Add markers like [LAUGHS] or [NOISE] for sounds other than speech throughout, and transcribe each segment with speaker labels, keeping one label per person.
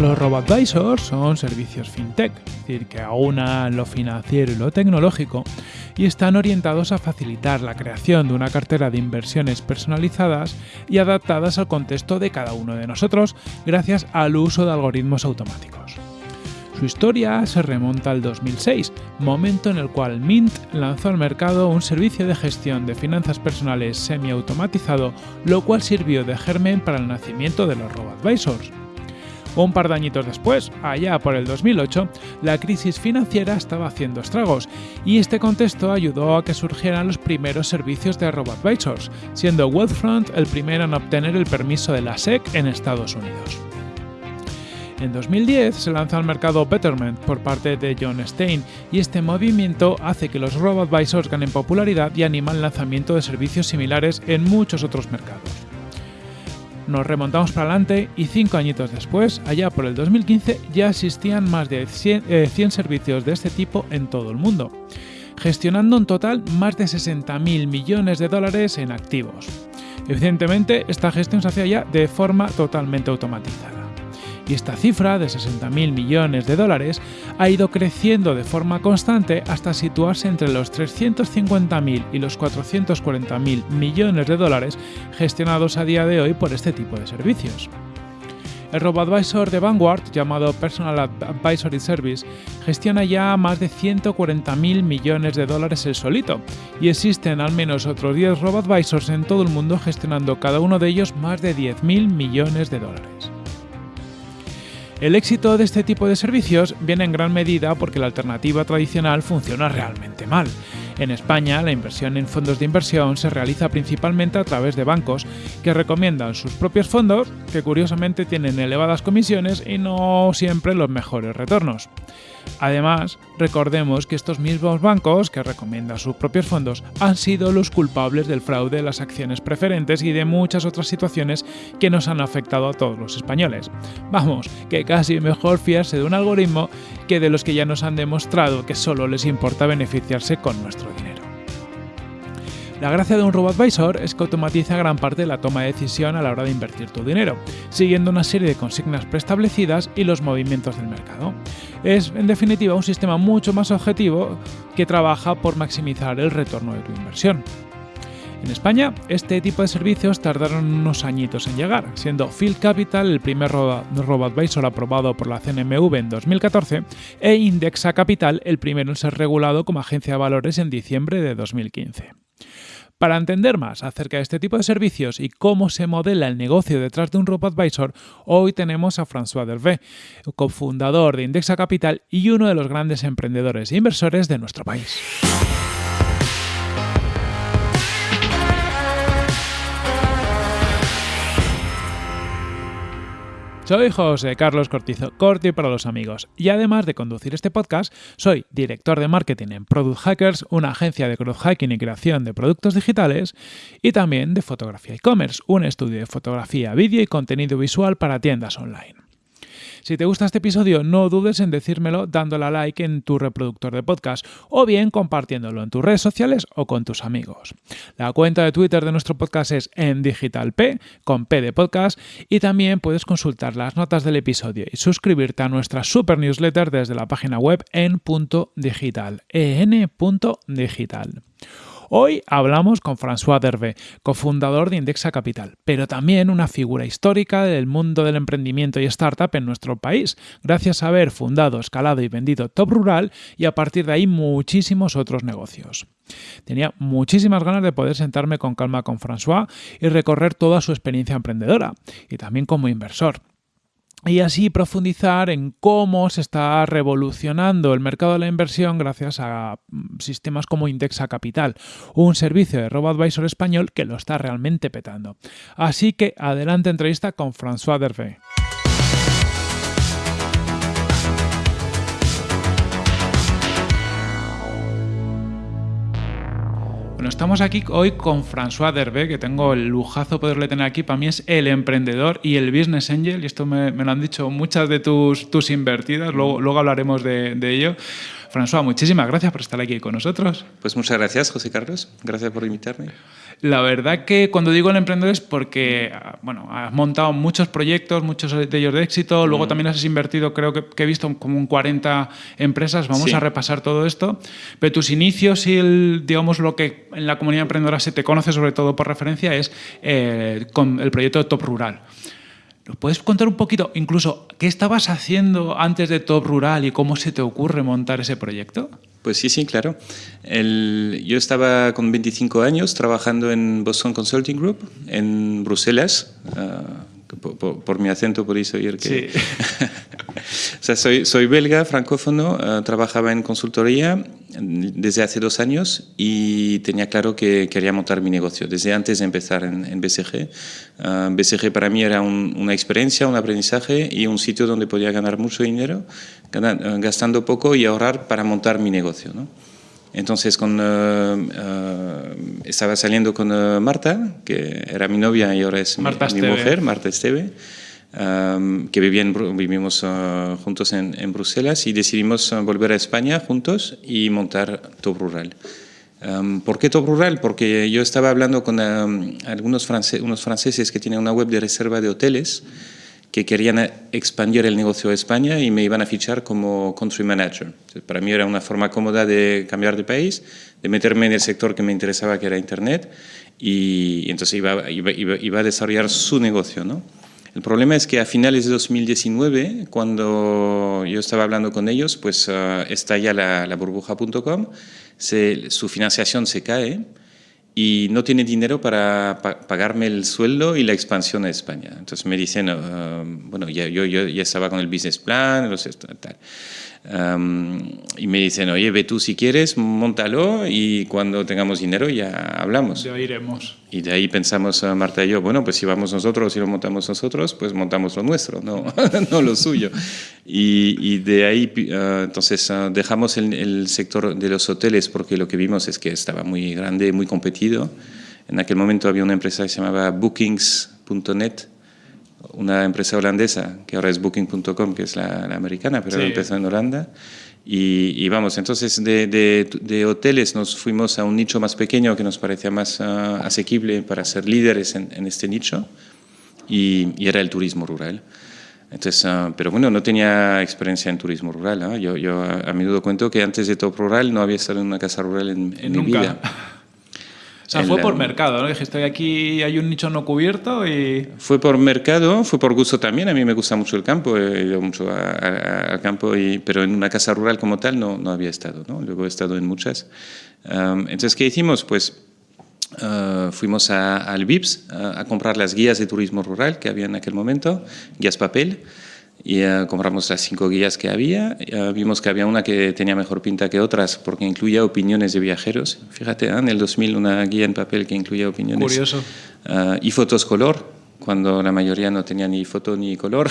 Speaker 1: Los RoboAdvisors son servicios fintech, es decir, que aunan lo financiero y lo tecnológico y están orientados a facilitar la creación de una cartera de inversiones personalizadas y adaptadas al contexto de cada uno de nosotros gracias al uso de algoritmos automáticos. Su historia se remonta al 2006, momento en el cual Mint lanzó al mercado un servicio de gestión de finanzas personales semi-automatizado, lo cual sirvió de germen para el nacimiento de los RoboAdvisors. Un par de añitos después, allá por el 2008, la crisis financiera estaba haciendo estragos y este contexto ayudó a que surgieran los primeros servicios de RoboAdvisors, siendo Wealthfront el primero en obtener el permiso de la SEC en Estados Unidos. En 2010 se lanza al mercado Betterment por parte de John Stein y este movimiento hace que los robo-advisors ganen popularidad y anima el lanzamiento de servicios similares en muchos otros mercados. Nos remontamos para adelante y cinco añitos después, allá por el 2015, ya existían más de 100, 100 eh, servicios de este tipo en todo el mundo, gestionando en total más de 60.000 millones de dólares en activos. Evidentemente, esta gestión se hacía ya de forma totalmente automatizada y esta cifra de 60.000 millones de dólares ha ido creciendo de forma constante hasta situarse entre los 350.000 y los 440.000 millones de dólares gestionados a día de hoy por este tipo de servicios. El RoboAdvisor de Vanguard, llamado Personal Advisory Service, gestiona ya más de 140.000 millones de dólares el solito, y existen al menos otros 10 RoboAdvisors en todo el mundo gestionando cada uno de ellos más de 10.000 millones de dólares. El éxito de este tipo de servicios viene en gran medida porque la alternativa tradicional funciona realmente mal. En España, la inversión en fondos de inversión se realiza principalmente a través de bancos que recomiendan sus propios fondos, que curiosamente tienen elevadas comisiones y no siempre los mejores retornos. Además, recordemos que estos mismos bancos, que recomiendan sus propios fondos, han sido los culpables del fraude de las acciones preferentes y de muchas otras situaciones que nos han afectado a todos los españoles. Vamos, que casi mejor fiarse de un algoritmo que de los que ya nos han demostrado que solo les importa beneficiarse con nuestro dinero. La gracia de un RoboAdvisor es que automatiza gran parte de la toma de decisión a la hora de invertir tu dinero, siguiendo una serie de consignas preestablecidas y los movimientos del mercado. Es, en definitiva, un sistema mucho más objetivo que trabaja por maximizar el retorno de tu inversión. En España, este tipo de servicios tardaron unos añitos en llegar, siendo Field Capital el primer RoboAdvisor aprobado por la CNMV en 2014 e Indexa Capital el primero en ser regulado como agencia de valores en diciembre de 2015. Para entender más acerca de este tipo de servicios y cómo se modela el negocio detrás de un RoboAdvisor, hoy tenemos a François Dervé, cofundador de Indexa Capital y uno de los grandes emprendedores e inversores de nuestro país. Soy José Carlos Cortizo, Corti para los amigos, y además de conducir este podcast, soy director de marketing en Product Hackers, una agencia de growth hacking y creación de productos digitales, y también de fotografía e-commerce, un estudio de fotografía, vídeo y contenido visual para tiendas online. Si te gusta este episodio, no dudes en decírmelo dándole a like en tu reproductor de podcast o bien compartiéndolo en tus redes sociales o con tus amigos. La cuenta de Twitter de nuestro podcast es en digitalp, con P de podcast, y también puedes consultar las notas del episodio y suscribirte a nuestra super newsletter desde la página web en.digital, en.digital. Hoy hablamos con François Dervé, cofundador de Indexa Capital, pero también una figura histórica del mundo del emprendimiento y startup en nuestro país, gracias a haber fundado, escalado y vendido Top Rural y a partir de ahí muchísimos otros negocios. Tenía muchísimas ganas de poder sentarme con calma con François y recorrer toda su experiencia emprendedora y también como inversor y así profundizar en cómo se está revolucionando el mercado de la inversión gracias a mm, sistemas como Indexa Capital, un servicio de RoboAdvisor español que lo está realmente petando. Así que adelante entrevista con François Dervé. Bueno, estamos aquí hoy con François Derbe, que tengo el lujazo poderle tener aquí. Para mí es el emprendedor y el business angel, y esto me, lo han dicho muchas de tus, tus invertidas, luego, luego hablaremos de, de ello. François, muchísimas gracias por estar aquí con nosotros.
Speaker 2: Pues muchas gracias, José Carlos. Gracias por invitarme.
Speaker 1: La verdad que cuando digo el emprendedor es porque, bueno, has montado muchos proyectos, muchos de ellos de éxito, luego también has invertido, creo que, he visto como un 40 empresas, vamos a repasar todo esto, pero tus inicios y el, digamos lo que en la comunidad emprendedora se te conoce sobre todo por referencia es eh, con el proyecto de Top Rural. ¿Nos puedes contar un poquito, incluso, qué estabas haciendo antes de Top Rural y cómo se te ocurre montar ese proyecto?
Speaker 2: Pues sí, sí, claro. yo estaba con 25 años trabajando en Boston Consulting Group en Bruselas. Ah, por, mi acento podéis oír que... Sí. [LAUGHS] o sea, soy, soy belga, francófono, ah, trabajaba en consultoría desde hace dos años y tenía claro que quería montar mi negocio desde antes de empezar en, BCG. Ah, BCG para mí era una experiencia, un aprendizaje y un sitio donde podía ganar mucho dinero, gastando poco y ahorrar para montar mi negocio. ¿no? Entonces con, eh, eh, estaba saliendo con eh, Marta, que era mi novia y ahora es mi, mujer, Marta Esteve, que vivimos juntos en, Bruselas y decidimos volver a España juntos y montar Top Rural. ¿Por qué Top Rural? Porque yo estaba hablando con algunos unos franceses que tienen una web de reserva de hoteles que querían expandir el negocio a España y me iban a fichar como country manager. Para mí era una forma cómoda de cambiar de país, de meterme en el sector que me interesaba, que era Internet, y entonces iba, iba, iba, a desarrollar su negocio. ¿no? El problema es que a finales de 2019, cuando yo estaba hablando con ellos, pues uh, estalla la, la burbuja.com, su financiación se cae, y no tiene dinero para pagarme el sueldo y la expansión a España. Entonces me dicen, uh, bueno, ya, yo, yo, ya estaba con el business plan, tal. Um, y me dicen, oye, ve tú si quieres, montalo y cuando tengamos dinero ya hablamos.
Speaker 1: Ya iremos.
Speaker 2: Y de ahí pensamos, uh, Marta y yo, bueno, pues si vamos nosotros y lo montamos nosotros, pues montamos lo nuestro, no, [LAUGHS] no lo suyo. Y, y, de ahí, uh, entonces, dejamos el, el, sector de los hoteles porque lo que vimos es que estaba muy grande, muy competido. En aquel momento había una empresa que se llamaba Bookings.net, una empresa holandesa, que ahora es Booking.com, que es la, americana, pero empezó en Holanda. Y, vamos, entonces de, de, hoteles nos fuimos a un nicho más pequeño que nos parecía más ah, asequible para ser líderes en, en este nicho, y, era el turismo rural. Entonces, uh, pero bueno, no tenía experiencia en turismo rural. ¿ah? Yo, yo a, menudo cuento que antes de Top Rural no había estado en una casa rural en, en mi vida. [LAUGHS]
Speaker 1: O sea, fue por mercado, ¿no? Dijiste, aquí hay un nicho no cubierto y...
Speaker 2: Fue por mercado, fue por gusto también. A mí me gusta mucho el campo, he ido mucho al campo, y, pero en una casa rural como tal no, no había estado, ¿no? Luego he estado en muchas. entonces, ¿qué hicimos? Pues uh, fuimos al VIPS a comprar las guías de turismo rural que había en aquel momento, guías papel y compramos las cinco guías que había. vimos que había una que tenía mejor pinta que otras porque incluía opiniones de viajeros. Fíjate, ¿eh? en el 2000 una guía en papel que incluía opiniones.
Speaker 1: Curioso.
Speaker 2: Eh, y fotos color, cuando la mayoría no tenía ni foto ni color.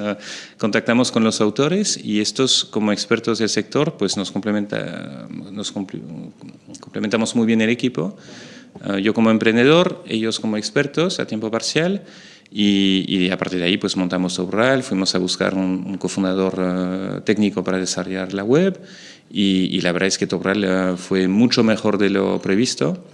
Speaker 2: [LAUGHS] contactamos con los autores y estos, como expertos del sector, pues nos, complementa, nos complementamos muy bien el equipo. yo como emprendedor, ellos como expertos a tiempo parcial y, a partir de ahí pues montamos Sobral, fuimos a buscar un, cofundador eh, técnico para desarrollar la web y, la verdad es que Tobral uh, fue mucho mejor de lo previsto.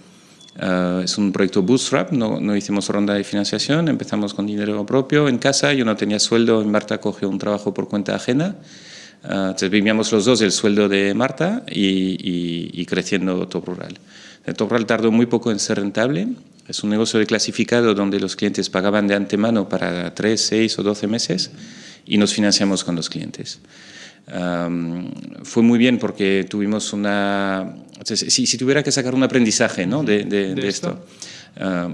Speaker 2: Uh, es un proyecto bootstrap, no, no, hicimos ronda de financiación, empezamos con dinero propio en casa, yo no tenía sueldo, Marta cogió un trabajo por cuenta ajena, entonces vivíamos los dos el sueldo de Marta y, y creciendo Top Rural. Top Rural tardó muy poco en ser rentable, es un negocio de clasificado donde los clientes pagaban de antemano para 3, 6 o 12 meses y nos financiamos con los clientes. fue muy bien porque tuvimos una... Si, si, tuviera que sacar un aprendizaje ¿no? de, de, esto,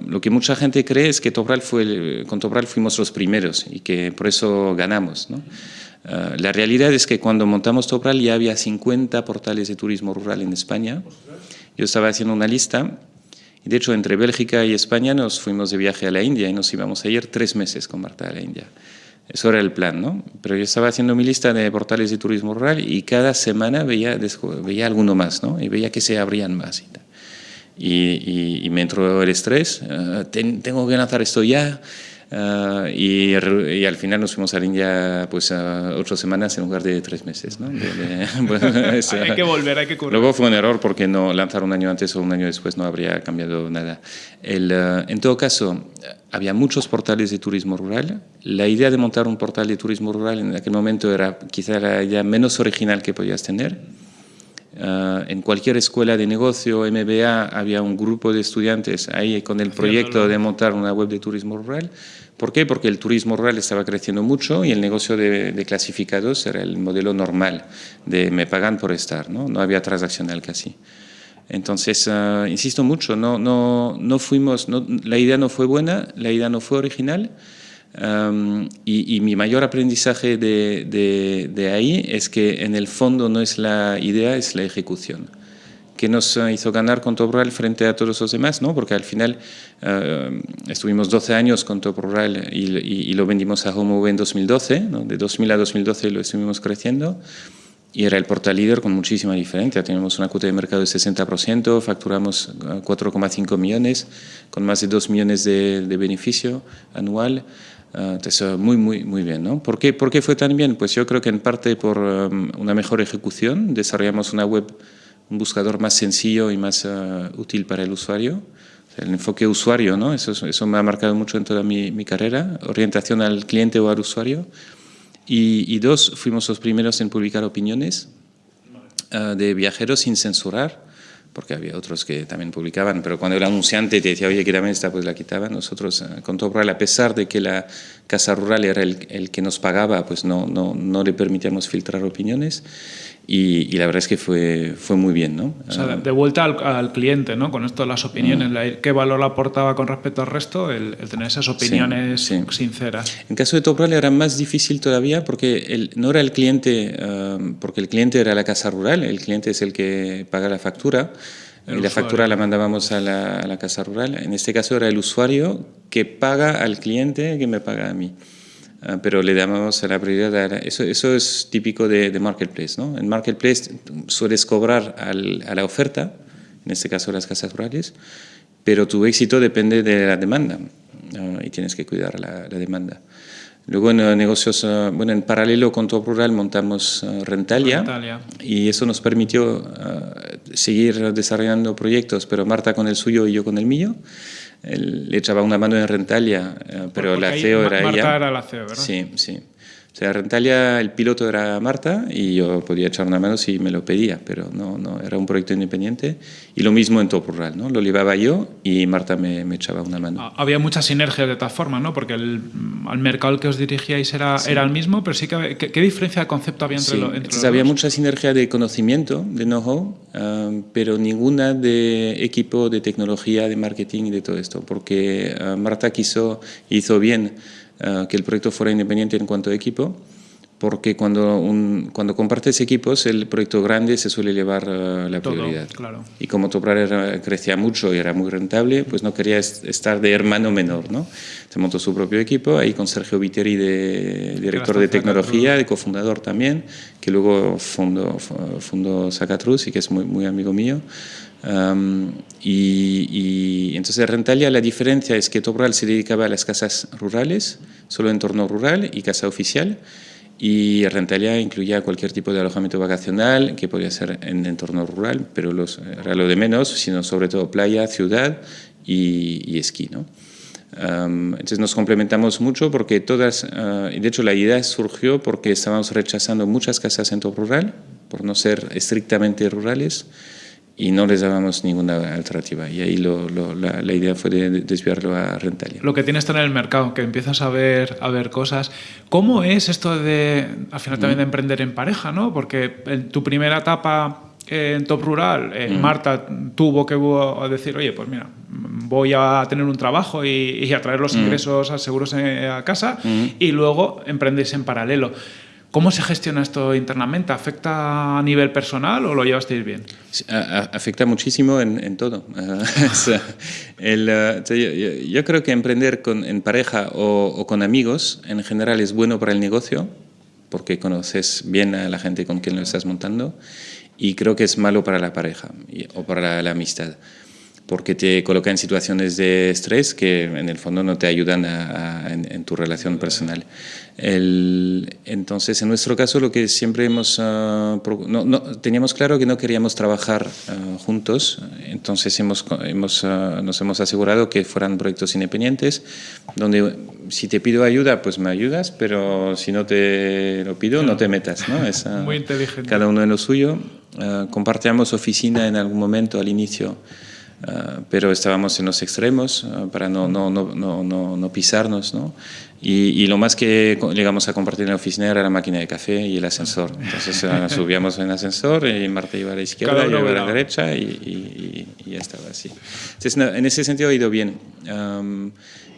Speaker 2: lo que mucha gente cree es que Tobral fue, con Tobral fuimos los primeros y que por eso ganamos. ¿no? Ah, la realidad es que cuando montamos Tobral ya había 50 portales de turismo rural en España. Yo estaba haciendo una lista de hecho, entre Bélgica y España nos fuimos de viaje a la India y nos íbamos a ir tres meses con Marta a la India. Eso era el plan, ¿no? Pero yo estaba haciendo mi lista de portales de turismo rural y cada semana veía, veía alguno más, ¿no? Y veía que se abrían más y, y, me entró el estrés. Ah, tengo que lanzar esto ya. Ah, y, al final nos fuimos a la India pues a ocho semanas en lugar de tres meses. ¿no? [LAUGHS] [LAUGHS]
Speaker 1: hay que volver, hay que currar.
Speaker 2: Luego fue un error porque no lanzar un año antes o un año después no habría cambiado nada. El, ah, en todo caso, había muchos portales de turismo rural. La idea de montar un portal de turismo rural en aquel momento era quizá la idea menos original que podías tener. Ah, en cualquier escuela de negocio, MBA, había un grupo de estudiantes ahí con el proyecto de montar una web de turismo rural. ¿Por qué? Porque el turismo rural estaba creciendo mucho y el negocio de, clasificados era el modelo normal de me pagan por estar, no, no había transaccional casi. Entonces, ah, insisto mucho, no, no, no fuimos, la idea no fue buena, la idea no fue original y, mi mayor aprendizaje de ahí es que en el fondo no es la idea, es la ejecución que nos eh, hizo ganar con Top Rural frente a todos los demás, ¿no? porque al final eh, estuvimos 12 años con Top Rural y, lo vendimos a HomeAway en 2012, ¿no? de 2000 a 2012 lo estuvimos creciendo y era el portal líder con muchísima diferencia. Tenemos una cuota de mercado de 60%, facturamos 4,5 eh, millones, con más de 2 millones de, beneficio anual. entonces, muy, muy, muy bien. ¿no? ¿Por, qué, ¿Por qué fue tan bien? Pues yo creo que en parte por una mejor ejecución. Desarrollamos una web un buscador más sencillo y más eh, útil para el usuario. El enfoque usuario, ¿no? Eso, eso me ha marcado mucho en toda mi, mi carrera, orientación al cliente o al usuario. Y, dos, fuimos los primeros en publicar opiniones eh, de viajeros sin censurar, porque había otros que también publicaban, pero cuando el anunciante te decía, oye, quítame esta, pues la quitaban. Nosotros, eh, con Top Rural, a pesar de que la Casa Rural era el, el que nos pagaba, pues no, no, no le permitíamos filtrar opiniones. Y, la verdad es que fue, fue muy bien, ¿no?
Speaker 1: O sea, de vuelta al, cliente, ¿no? Con esto las opiniones, mm. ¿qué valor aportaba con respecto al resto el, tener esas opiniones sinceras?
Speaker 2: En caso de Topral era más difícil todavía porque el, no era el cliente, um, porque el cliente era la casa rural, el cliente es el que paga la factura, y la factura la mandábamos a la, a la casa rural. En este caso era el usuario que paga al cliente que me paga a mí. Ah, pero le damos la prioridad a eso, eso es típico de, de, Marketplace. ¿no? En Marketplace sueles cobrar al, a la oferta, en este caso las casas rurales, pero tu éxito depende de la demanda y tienes que cuidar la, la demanda. Luego en negocios, eh, bueno, en paralelo con Top Rural montamos Rentalia, Rentalia, y eso nos permitió seguir desarrollando proyectos, pero Marta con el suyo y yo con el mío le echaba una mano en Rentalia, pero la CEO era
Speaker 1: Marta era la CEO, ¿verdad?
Speaker 2: Sí, sí. O sea, Rentalia, el piloto era Marta y yo podía echar una mano si me lo pedía, pero no, no era un proyecto independiente. Y lo mismo en Top Rural, ¿no? Lo llevaba yo y Marta me, me echaba una mano.
Speaker 1: Había muchas sinergias de todas formas, ¿no? Porque el, al mercado al que os dirigíais era, era el mismo, pero sí que... ¿Qué, diferencia de concepto había entre, lo,
Speaker 2: entre Había mucha sinergia de conocimiento, de know-how, ah, pero ninguna de equipo, de tecnología, de marketing y de todo esto, porque ah, Marta quiso, hizo bien eh, que el proyecto fuera independiente en cuanto a equipo, porque cuando, un, cuando compartes equipos, el proyecto grande se suele llevar uh, la prioridad.
Speaker 1: claro.
Speaker 2: Y como Toprar crecía mucho y era muy rentable, pues no quería estar de hermano menor. ¿no? Se montó su propio equipo, ahí con Sergio Viteri, de, director de tecnología, de cofundador también, que luego fundó, fundó Sacatrus y que es muy, muy amigo mío y, entonces Rentalia la diferencia es que Topral se dedicaba a las casas rurales, solo entorno rural y casa oficial, y Rentalia incluía cualquier tipo de alojamiento vacacional que podía ser en entorno rural, pero los, era lo de menos, sino sobre todo playa, ciudad y, esquí. ¿no? entonces nos complementamos mucho porque todas, uh, de hecho la idea surgió porque estábamos rechazando muchas casas en todo rural, por no ser estrictamente rurales, y no les dábamos ninguna alternativa. Y ahí lo, la, la, idea fue de desviarlo a Rentalia.
Speaker 1: Lo que tienes en el mercado, que empiezas a ver, a ver cosas. ¿Cómo es esto de, al final también de mm. emprender en pareja? ¿no? Porque en tu primera etapa en Top Rural, eh, mm. Marta tuvo que decir, oye, pues mira, voy a tener un trabajo y, y a traer los mm. ingresos seguros a casa y luego emprendes en paralelo. ¿Cómo se gestiona esto internamente? ¿Afecta a nivel personal o lo llevasteis bien?
Speaker 2: afecta muchísimo en, todo. [LAUGHS] Eh, yo, creo que emprender con, en pareja o, con amigos en general es bueno para el negocio porque conoces bien a la gente con quien lo estás montando y creo que es malo para la pareja o para la amistad. porque te coloca en situaciones de estrés que en el fondo no te ayudan en, tu relación personal. Entonces, en nuestro caso, lo que siempre hemos... Ah, no, teníamos claro que no queríamos trabajar ah, juntos, entonces hemos, hemos, ah, nos hemos asegurado que fueran proyectos independientes, donde si te pido ayuda, pues me ayudas, pero si no te lo pido, no te metas. ¿no? [LAUGHS] Es,
Speaker 1: Muy inteligente.
Speaker 2: Cada uno en lo suyo. compartíamos oficina en algún momento al inicio. Ah, pero estábamos en los extremos ah, para no, no, no, no, no pisarnos. ¿no? Y, y, lo más que llegamos a compartir en la oficina era la máquina de café y el ascensor. Entonces ah, subíamos en el ascensor y Marta iba a la izquierda, yo iba a la derecha y, y, ya estaba así. Entonces, en ese sentido ha ido bien.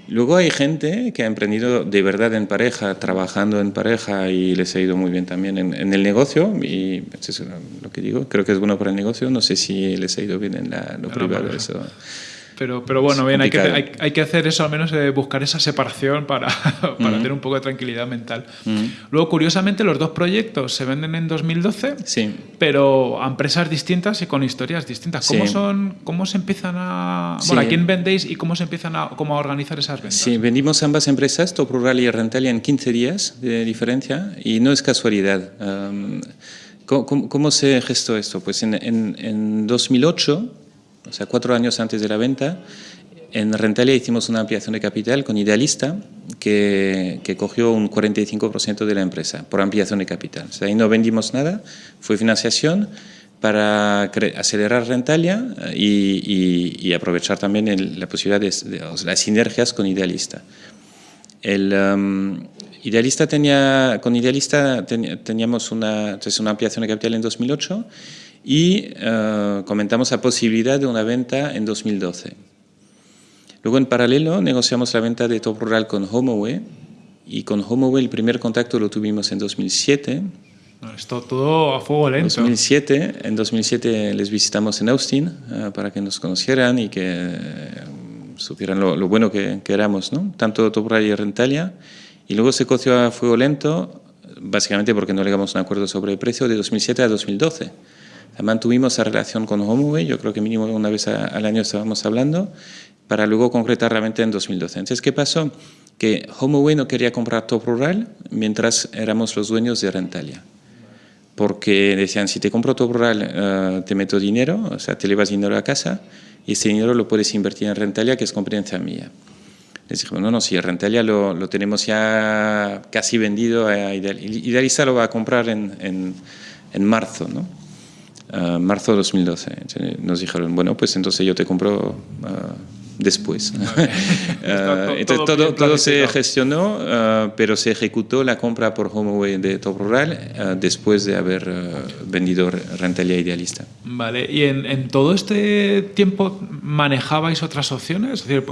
Speaker 2: Luego hay gente que ha emprendido de verdad en pareja, trabajando en pareja y les ha ido muy bien también en, el negocio y eso es lo que digo, creo que es bueno para el negocio, no sé si les ha ido bien en la, lo privado. Eso.
Speaker 1: Pero, pero bueno, bien, hay que, hay, hay, que, hacer eso, al menos eh, buscar esa separación para, [LAUGHS] para tener un poco de tranquilidad mental. Luego, curiosamente, los dos proyectos se venden en 2012,
Speaker 2: sí.
Speaker 1: pero a empresas distintas y con historias distintas. ¿Cómo, son, cómo se empiezan a...? Bueno, ¿a quién vendéis y cómo se empiezan a, cómo a organizar esas ventas?
Speaker 2: Sí, vendimos ambas empresas, Top Rural y Rentalia, en 15 días de diferencia y no es casualidad. ¿cómo, ¿cómo, se gestó esto? Pues en, en, en 2008 o sea, cuatro años antes de la venta, en Rentalia hicimos una ampliación de capital con Idealista, que, que cogió un 45% de la empresa por ampliación de capital. O sea, ahí no vendimos nada, fue financiación para acelerar Rentalia eh, y, y, aprovechar también la posibilidad de, las sinergias con Idealista. El, um, Idealista tenía, con Idealista teníamos una, entonces una ampliación de capital en 2008 y eh, comentamos la posibilidad de una venta en 2012. Luego, en paralelo, negociamos la venta de Top Rural con HomeAway y con HomeAway el primer contacto lo tuvimos en 2007.
Speaker 1: Esto todo a fuego lento.
Speaker 2: 2007, en 2007 les visitamos en Austin eh, para que nos conocieran y que eh, supieran lo, bueno que, que, éramos, ¿no? tanto Top Rural y Rentalia. Y luego se coció a fuego lento, básicamente porque no llegamos a un acuerdo sobre el precio, de 2007 a 2012 mantuvimos esa relación con HomeAway, yo creo que mínimo una vez al año estábamos hablando, para luego concretar realmente en 2012. Entonces, ¿qué pasó? Que HomeAway no quería comprar Top Rural mientras éramos los dueños de Rentalia. Porque decían, si te compro Top Rural, eh, te meto dinero, o sea, te llevas dinero a casa, y ese dinero lo puedes invertir en Rentalia, que es competencia mía. Les dije, no, no, si Rentalia lo, lo tenemos ya casi vendido a Idealista. lo va a comprar en, en, en marzo, ¿no? Uh, marzo de 2012. Nos dijeron, bueno, pues entonces yo te compro uh, después. uh, [LAUGHS] entonces todo, todo, se gestionó, uh, pero se ejecutó la compra por HomeAway de Top Rural uh, después de haber vendido Rentalia Idealista.
Speaker 1: Vale, y en, en, todo este tiempo manejabais otras opciones, es decir,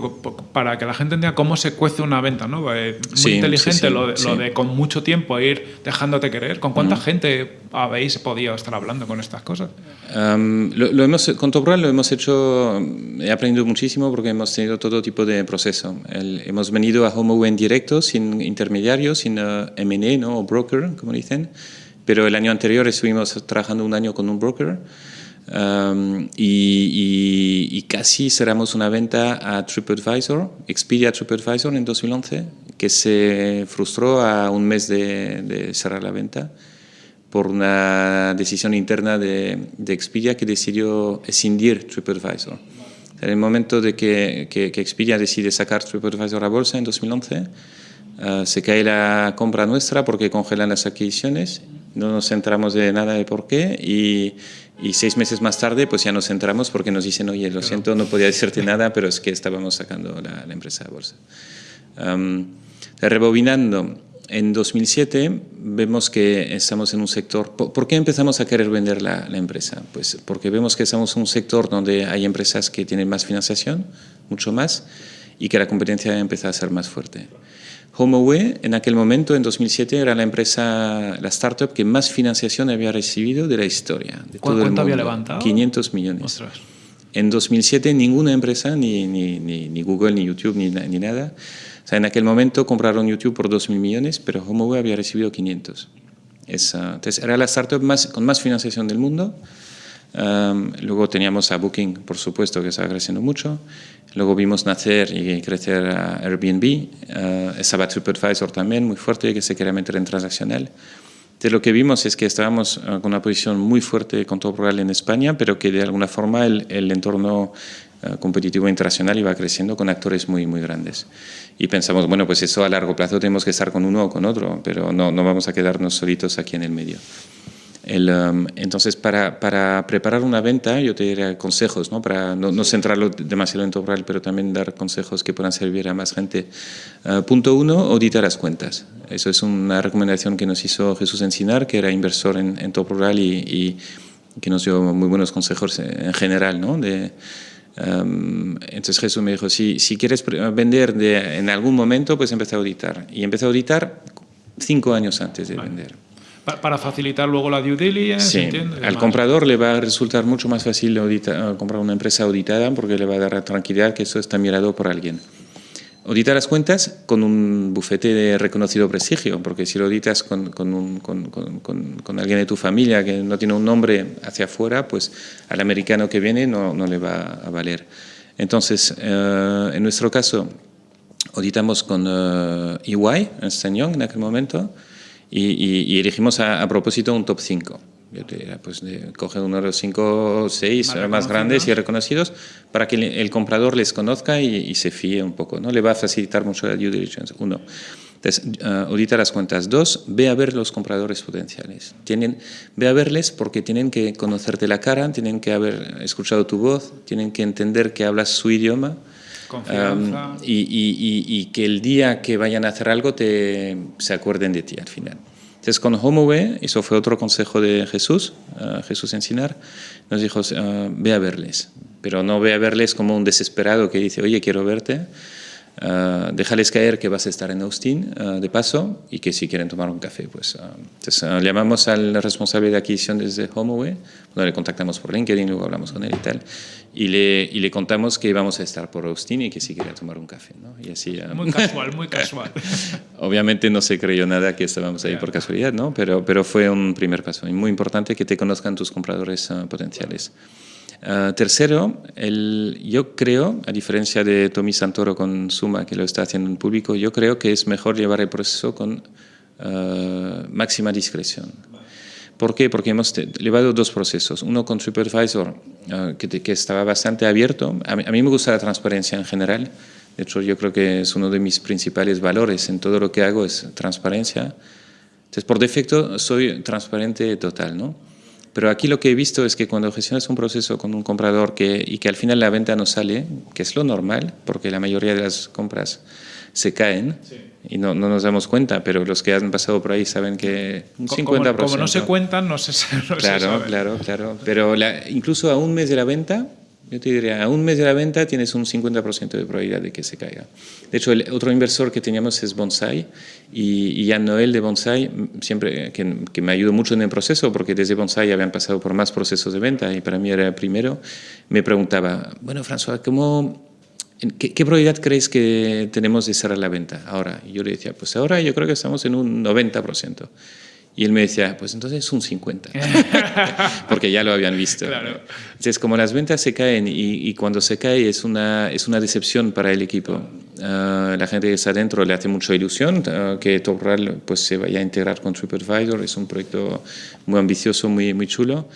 Speaker 1: para que la gente entienda cómo se cuece una venta, ¿no? Muy sí, inteligente sí, sí, lo, de, lo, de, con mucho tiempo ir dejándote querer. ¿Con cuánta mm. gente habéis podido estar hablando con estas cosas?
Speaker 2: Um, lo, lo, hemos, con Top Rural lo hemos hecho, he aprendido muchísimo porque hemos tenido todo tipo de proceso. El, hemos venido a HomeAway en directo, sin intermediarios, sin uh, M&A ¿no? o broker, como dicen, pero el año anterior estuvimos trabajando un año con un broker um, y, y, y, casi cerramos una venta a TripAdvisor, Expedia TripAdvisor en 2011, que se frustró a un mes de, de cerrar la venta por una decisión interna de, de Expedia que decidió escindir TripAdvisor. En el momento de que, que, que Expedia decide sacar TripAdvisor a bolsa en 2011, uh, eh, se cae la compra nuestra porque congelan las adquisiciones, no nos centramos de nada de por qué y, y, seis meses más tarde pues ya nos centramos porque nos dicen, oye, lo siento, no podía decirte nada, pero es que estábamos sacando la, la empresa a bolsa. Um, rebobinando, en 2007 vemos que estamos en un sector... ¿Por qué empezamos a querer vender la, la, empresa? Pues porque vemos que estamos en un sector donde hay empresas que tienen más financiación, mucho más, y que la competencia empieza a ser más fuerte. HomeAway en aquel momento, en 2007, era la empresa, la startup que más financiación había recibido de la historia. De
Speaker 1: ¿Cuánto todo había levantado?
Speaker 2: 500 millones. Ostras. En 2007 ninguna empresa, ni, ni, ni, ni Google, ni YouTube, ni nada, o sea, en aquel momento compraron YouTube por 2.000 millones, pero HomeAway había recibido 500. Es, uh, entonces, era la startup más, con más financiación del mundo. luego teníamos a Booking, por supuesto, que estaba creciendo mucho. Luego vimos nacer y crecer a Airbnb. Uh, estaba TripAdvisor también, muy fuerte, que se quería meter en transaccional. Entonces, lo que vimos es que estábamos con una posición muy fuerte con todo rural en España, pero que de alguna forma el, el entorno competitivo internacional iba creciendo con actores muy, muy grandes. Y pensamos, bueno, pues eso a largo plazo tenemos que estar con uno o con otro, pero no, no vamos a quedarnos solitos aquí en el medio. El, um, entonces, para, para, preparar una venta, yo te diría consejos, ¿no? para no, no centrarlo demasiado en todo pero también dar consejos que puedan servir a más gente. Uh, punto uno, auditar las cuentas. Eso es una recomendación que nos hizo Jesús Encinar, que era inversor en, en Top Rural y, y, que nos dio muy buenos consejos en general, ¿no? De, Um, entonces Jesús me dijo, si, si quieres vender de, en algún momento, pues empieza a auditar. Y empecé a auditar cinco años antes de vender.
Speaker 1: Para facilitar luego la due diligence.
Speaker 2: Sí, al comprador le va a resultar mucho más fácil comprar una empresa auditada porque le va a dar la tranquilidad que eso está mirado por alguien. Auditar las cuentas con un bufete de reconocido prestigio, porque si lo auditas con, con, un, con, alguien de tu familia que no tiene un nombre hacia afuera, pues al americano que viene no, le va a valer. Entonces, eh, en nuestro caso, auditamos con uh, EY, en Young en aquel momento, y, y, elegimos a, a propósito un top 5 yo te diría, pues coge uno de los cinco o seis más, grandes y reconocidos para que el, comprador les conozca y, se fíe un poco, ¿no? Le va a facilitar mucho la due diligence, uno. Entonces, uh, audita las cuentas. Dos, ve a ver los compradores potenciales. Tienen, ve a verles porque tienen que conocerte la cara, tienen que haber escuchado tu voz, tienen que entender que hablas su idioma.
Speaker 1: Um,
Speaker 2: y, y, y, que el día que vayan a hacer algo te, se acuerden de ti al final. Entonces con HomeAway, eso fue otro consejo de Jesús, uh, Jesús Encinar, nos dijo, uh, ve a verles, pero no ve a verles como un desesperado que dice, oye, quiero verte, Uh, déjales caer que vas a estar en Austin uh, de paso y que si quieren tomar un café, pues. Uh, entonces llamamos al responsable de adquisición desde HomeAway, bueno, le contactamos por LinkedIn, luego hablamos con él y tal, y le, y le contamos que íbamos a estar por Austin y que si quería tomar un café, ¿no? Y así,
Speaker 1: muy casual, muy casual. [LAUGHS]
Speaker 2: Obviamente no se creyó nada que estábamos ahí por casualidad, ¿no? Pero, pero fue un primer paso y muy importante que te conozcan tus compradores potenciales. Uh, tercero, yo creo, a diferencia de Tommy Santoro con Suma, que lo está haciendo en público, yo creo que es mejor llevar el proceso con uh, máxima discreción. ¿Por qué? Porque hemos llevado dos procesos. Uno con uh, que, que, estaba bastante abierto. A mí, a mí, me gusta la transparencia en general. De hecho, yo creo que es uno de mis principales valores en todo lo que hago, es transparencia. Entonces, por defecto, soy transparente total, ¿no? Pero aquí lo que he visto es que cuando gestionas un proceso con un comprador que, y que al final la venta no sale, que es lo normal, porque la mayoría de las compras se caen y no, no, nos damos cuenta, pero los que han pasado por ahí saben que un 50%.
Speaker 1: Como, no se cuentan, no se, no
Speaker 2: claro,
Speaker 1: se sabe.
Speaker 2: Claro, claro, Pero la, incluso a un mes de la venta, yo te diría, a un mes de la venta tienes un 50% de probabilidad de que se caiga. De hecho, el otro inversor que teníamos es Bonsai y, y Jan Noel de Bonsai, siempre, que, que, me ayudó mucho en el proceso, porque desde Bonsai habían pasado por más procesos de venta y para mí era el primero, me preguntaba, bueno, François, ¿cómo, ¿qué, ¿qué, probabilidad crees que tenemos de cerrar la venta ahora? Y yo le decía, pues ahora yo creo que estamos en un 90%. Y él me decía, pues entonces es un 50, [LAUGHS] porque ya lo habían visto.
Speaker 1: Claro.
Speaker 2: Entonces, como las ventas se caen y, y, cuando se cae es una, es una decepción para el equipo. Uh, la gente que está dentro le hace mucha ilusión uh, que TopRal pues, se vaya a integrar con TripAdvisor, es un proyecto muy ambicioso, muy, muy chulo.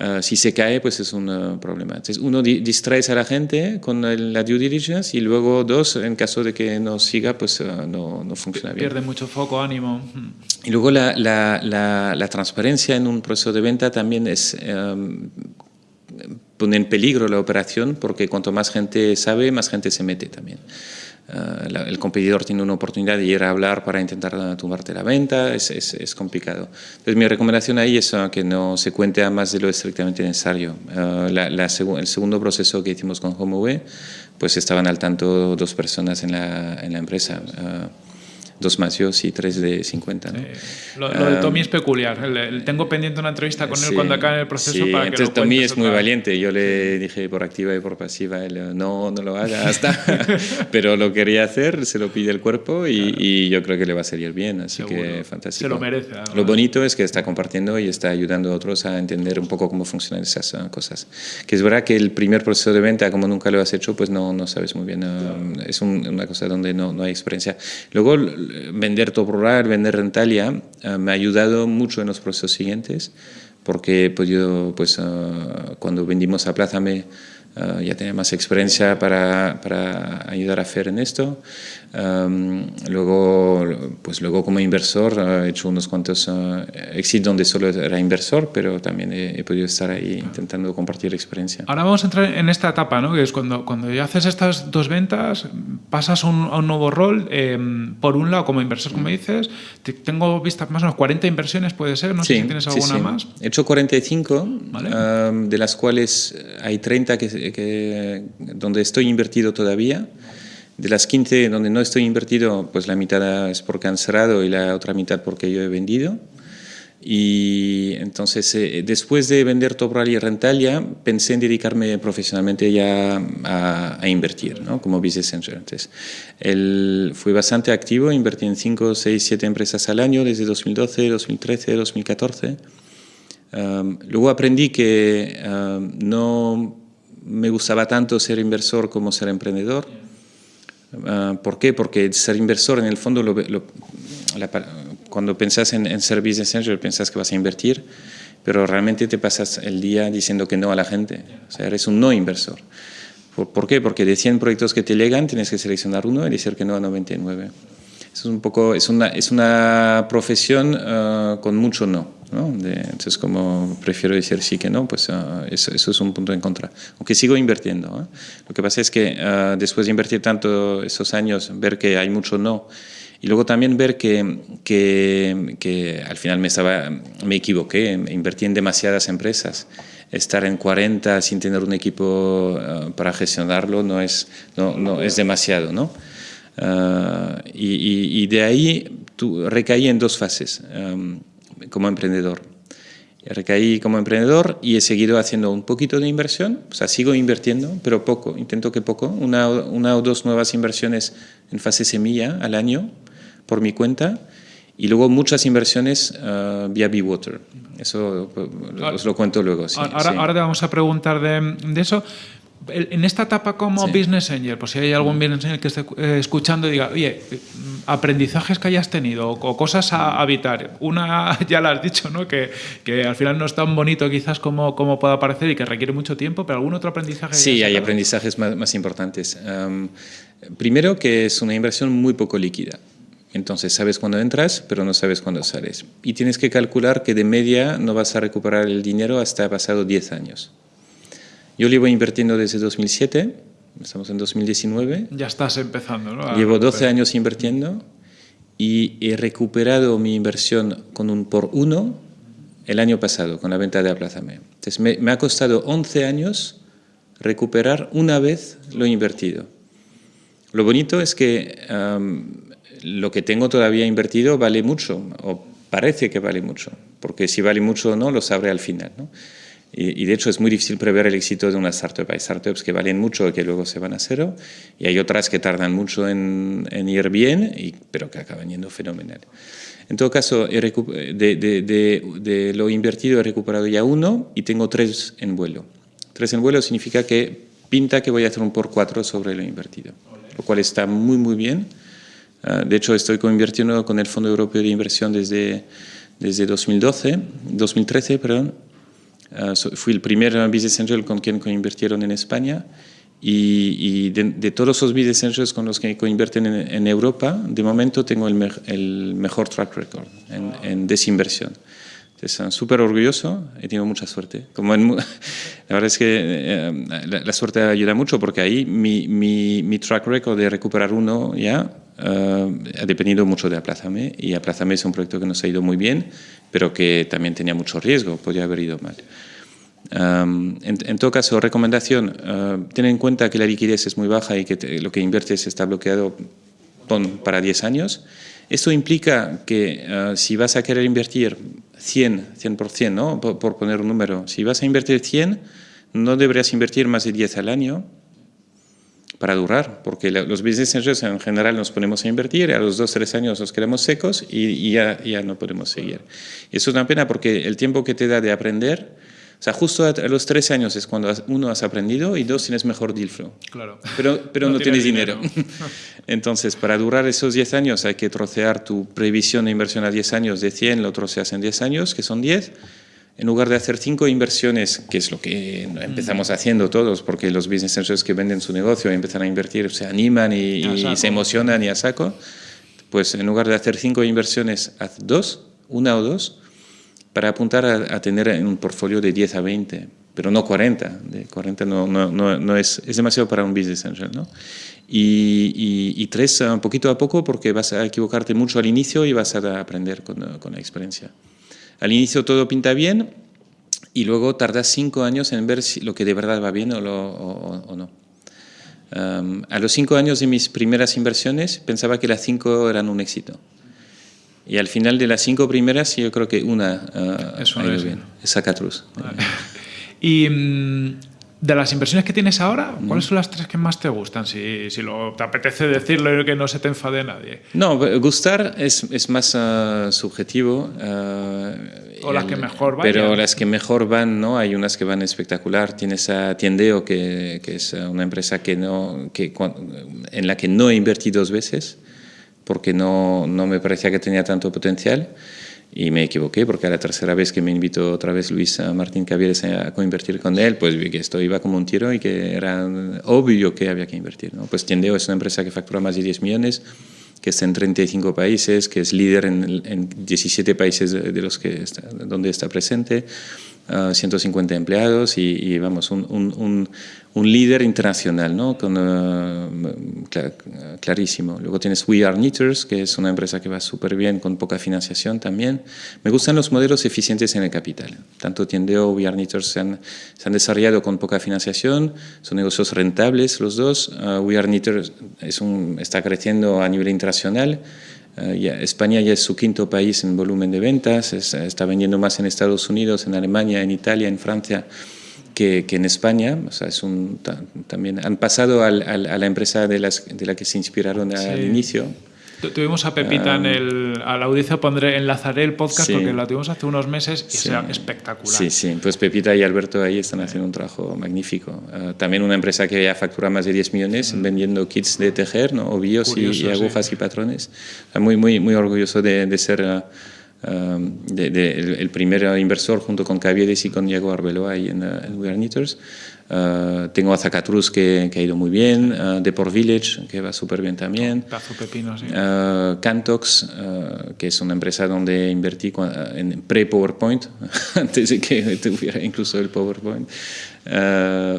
Speaker 2: Uh, si se cae, pues es un uh, problema. Entonces, uno, di distrae a la gente con el, la due diligence y luego, dos, en caso de que no siga, pues uh, no, no, funciona bien.
Speaker 1: Pierde mucho foco, ánimo.
Speaker 2: Y luego la, la, la, la, transparencia en un proceso de venta también es... Um, pone en peligro la operación porque cuanto más gente sabe, más gente se mete también. Uh, la, el competidor tiene una oportunidad de ir a hablar para intentar tumbarte la venta, es, es, es complicado. Entonces mi recomendación ahí es uh, que no se cuente a más de lo estrictamente necesario. Uh, la, seg el segundo proceso que hicimos con HomeAway, pues estaban al tanto dos personas en la, en empresa. Dos macios y tres de 50.
Speaker 1: Lo, de Tommy es peculiar. tengo pendiente una entrevista con él cuando acabe el proceso para que
Speaker 2: entonces Tommy es muy valiente. Yo le dije por activa y por pasiva, él, no, no lo haga hasta. [LAUGHS] Pero lo quería hacer, se lo pide el cuerpo y, yo creo que le va a salir bien. Así que fantástico.
Speaker 1: Se lo merece.
Speaker 2: Lo bonito es que está compartiendo y está ayudando a otros a entender un poco cómo funcionan esas ah, cosas. Que es verdad que el primer proceso de venta, como nunca lo has hecho, pues no, no sabes muy bien. Ah, es una cosa donde no, no hay experiencia. Luego, vender top rural, vender rentalia, ah, me ha ayudado mucho en los procesos siguientes, porque pues yo, pues, uh, cuando vendimos a Plaza me uh, ya tenía más experiencia para, para, ayudar a hacer en esto. Um, luego, pues luego como inversor he hecho unos cuantos uh, exits donde solo era inversor, pero también he, podido estar ahí intentando compartir experiencia.
Speaker 1: Ahora vamos a entrar en esta etapa, ¿no? que es cuando, cuando ya haces estas dos ventas, pasas a un, a un nuevo rol. Eh, por un lado, como inversor, como dices, tengo vistas más o menos 40 inversiones, puede ser, no sé si tienes alguna
Speaker 2: sí.
Speaker 1: más.
Speaker 2: He hecho 45, um, de las cuales hay 30 que, que, donde estoy invertido todavía. De las 15 donde no estoy invertido, pues la mitad es porque han cerrado y la otra mitad porque yo he vendido. Y entonces, eh, después de vender Top Rally y Rentalia, pensé en dedicarme profesionalmente ya a, invertir, ¿no? como business. Entonces, el, fui bastante activo, invertí en 5, 6, 7 empresas al año desde 2012, 2013, 2014. luego aprendí que no me gustaba tanto ser inversor como ser emprendedor Ah, ¿Por qué? Porque ser inversor en el fondo, cuando pensás en, en, ser business angel, pensás que vas a invertir, pero realmente te pasas el día diciendo que no a la gente. O sea, eres un no inversor. ¿Por, qué? Porque de 100 proyectos que te llegan tienes que seleccionar uno y decir que no a 99. Eso es un poco, es una, es una profesión ah, con mucho no. Entonces, como prefiero decir sí que no, pues ah, eso, es un punto en contra. Aunque sigo invirtiendo. Lo que pasa es que ah, después de invertir tanto esos años, ver que hay mucho no, y luego también ver que, que, que al final me, estaba, me equivoqué, invertí en demasiadas empresas. Estar en 40 sin tener un equipo para gestionarlo no es, no, no es demasiado, ¿no? Ah, y, de ahí tú, recaí en dos fases como emprendedor. Recaí como emprendedor y he seguido haciendo un poquito de inversión, o sea, sigo invirtiendo, pero poco, intento que poco, una, una o dos nuevas inversiones en fase semilla al año por mi cuenta y luego muchas inversiones uh, vía Water. Eso pues, os lo cuento luego.
Speaker 1: ahora, ahora, te vamos a preguntar de, de eso, en esta etapa como business angel, pues si hay algún business angel que esté eh, escuchando y diga, oye, aprendizajes que hayas tenido o cosas a evitar. Una, [LAUGHS] ya la has dicho, ¿no? Que, que, al final no es tan bonito quizás como, como pueda parecer y que requiere mucho tiempo, pero algún otro aprendizaje.
Speaker 2: Sí, hay aprendizajes más, más importantes. primero que es una inversión muy poco líquida. Entonces sabes cuándo entras, pero no sabes cuándo sales. Y tienes que calcular que de media no vas a recuperar el dinero hasta pasado 10 años. Yo llevo invirtiendo desde 2007, estamos en 2019.
Speaker 1: Ya estás empezando, ¿no?
Speaker 2: Llevo 12 años invirtiendo y he recuperado mi inversión con un por uno el año pasado, con la venta de Aplázame. Entonces me, ha costado 11 años recuperar una vez lo invertido. Lo bonito es que lo que tengo todavía invertido vale mucho, o parece que vale mucho, porque si vale mucho o no lo sabré al final. ¿no? Y, de hecho es muy difícil prever el éxito de una startup. Hay startups que valen mucho y que luego se van a cero, y hay otras que tardan mucho en, ir bien, y, pero que acaban yendo fenomenal. En todo caso, de, de, de, lo invertido he recuperado ya uno y tengo tres en vuelo. Tres en vuelo significa que pinta que voy a hacer un por cuatro sobre lo invertido, lo cual está muy, muy bien. Ah, de hecho, estoy invirtiendo con el Fondo Europeo de Inversión desde, desde 2012, 2013, perdón, Uh, fui el primer business angel con quien coinvirtieron en España y, de, todos los business angels con los que coinvierten en, Europa, de momento tengo el, el mejor track record en, en desinversión. Entonces, súper orgulloso, he tenido mucha suerte. Como en, [LAUGHS] la verdad es que eh, la, suerte ayuda mucho porque ahí mi, mi, mi track record de recuperar uno ya uh, ha dependido mucho de Aplázame y Aplázame es un proyecto que nos ha ido muy bien, pero que también tenía mucho riesgo, podría haber ido mal. Um, en, todo caso, recomendación, uh, ten en cuenta que la liquidez es muy baja y que lo que inviertes está bloqueado para 10 años. Esto implica que uh, si vas a querer invertir 100, 100%, ¿no? Por, por, poner un número, si vas a invertir 100, no deberías invertir más de 10 al año para durar, porque los business angels en general nos ponemos a invertir, a los 2, 3 años nos quedamos secos y, y ya, ya, no podemos seguir. Eso es una pena porque el tiempo que te da de aprender o sea, justo a los tres años es cuando uno has aprendido y dos tienes mejor deal flow.
Speaker 1: Claro.
Speaker 2: Pero, [LAUGHS] pero no, tienes, dinero. [LAUGHS] Entonces, para durar esos 10 años hay que trocear tu previsión de inversión a 10 años de 100, lo troceas en 10 años, que son 10. En lugar de hacer cinco inversiones, que es lo que empezamos mm. haciendo todos, porque los business angels que venden su negocio y empiezan a invertir se animan y, y se emocionan y a saco, pues en lugar de hacer cinco inversiones, haz dos, una o dos, para apuntar a, tener un portfolio de 10 a 20, pero no 40. De 40 no, es, demasiado para un business angel. ¿no? Y, tres, un poquito a poco, porque vas a equivocarte mucho al inicio y vas a aprender con, la experiencia. Al inicio todo pinta bien y luego tardas cinco años en ver si lo que de verdad va bien o, no. A los cinco años de mis primeras inversiones pensaba que las cinco eran un éxito. Y al final de las cinco primeras, yo creo que una uh,
Speaker 1: Eso ha ido bien.
Speaker 2: Es.
Speaker 1: Vale. Y mm, de las inversiones que tienes ahora, ¿cuáles son las tres que más te gustan? Si, si lo, te apetece decirlo y que no se te enfade nadie.
Speaker 2: No, gustar es, es más uh, subjetivo. Uh,
Speaker 1: o las que mejor van.
Speaker 2: Pero las que mejor van, ¿no? Hay unas que van espectacular. Tienes a Tiendeo, que, que es una empresa que no, que, en la que no he invertido dos veces porque no, no me parecía que tenía tanto potencial y me equivoqué porque a la tercera vez que me invitó otra vez Luis Martín Cavieres a coinvertir con él, pues vi que esto iba como un tiro y que era obvio que había que invertir. ¿no? Pues Tiendeo es una empresa que factura más de 10 millones, que está en 35 países, que es líder en, en 17 países de los que está, donde está presente, 150 empleados y, vamos, un, un, un, líder internacional, ¿no? Con, uh, clarísimo. Luego tienes We Are Knitters, que es una empresa que va súper bien con poca financiación también. Me gustan los modelos eficientes en el capital. Tanto Tiendeo, We Are Knitters se han, se han desarrollado con poca financiación, son negocios rentables los dos. Uh, We Are Knitters es un, está creciendo a nivel internacional. Eh, España ya es su quinto país en volumen de ventas, está vendiendo más en Estados Unidos, en Alemania, en Italia, en Francia que, que en España. O sea, es un, también han pasado al, al, a la empresa de, las, de la que se inspiraron al sí. inicio.
Speaker 1: Tuvimos a Pepita um, en el, a la audiencia, pondré, enlazaré el podcast sí. porque la tuvimos hace unos meses y sí. espectacular.
Speaker 2: Sí, sí, pues Pepita y Alberto ahí están haciendo un trabajo magnífico. Uh, también una empresa que ya factura más de 10 millones mm. vendiendo kits de tejer, ¿no? ovillos Curioso, y, y, agujas sí. y patrones. Muy, muy, muy orgulloso de, de ser... Uh, de, de, el, primer inversor junto con Caviedes y con Diego Arbeloa ahí en, uh, en We Are Knitters. Uh, tengo a Zacatrus que, que, ha ido muy bien, uh, Deport Village que va súper bien también.
Speaker 1: Pepino, sí.
Speaker 2: uh, Cantox, que es una empresa donde invertí en pre-PowerPoint, [LAUGHS] antes de que tuviera incluso el PowerPoint.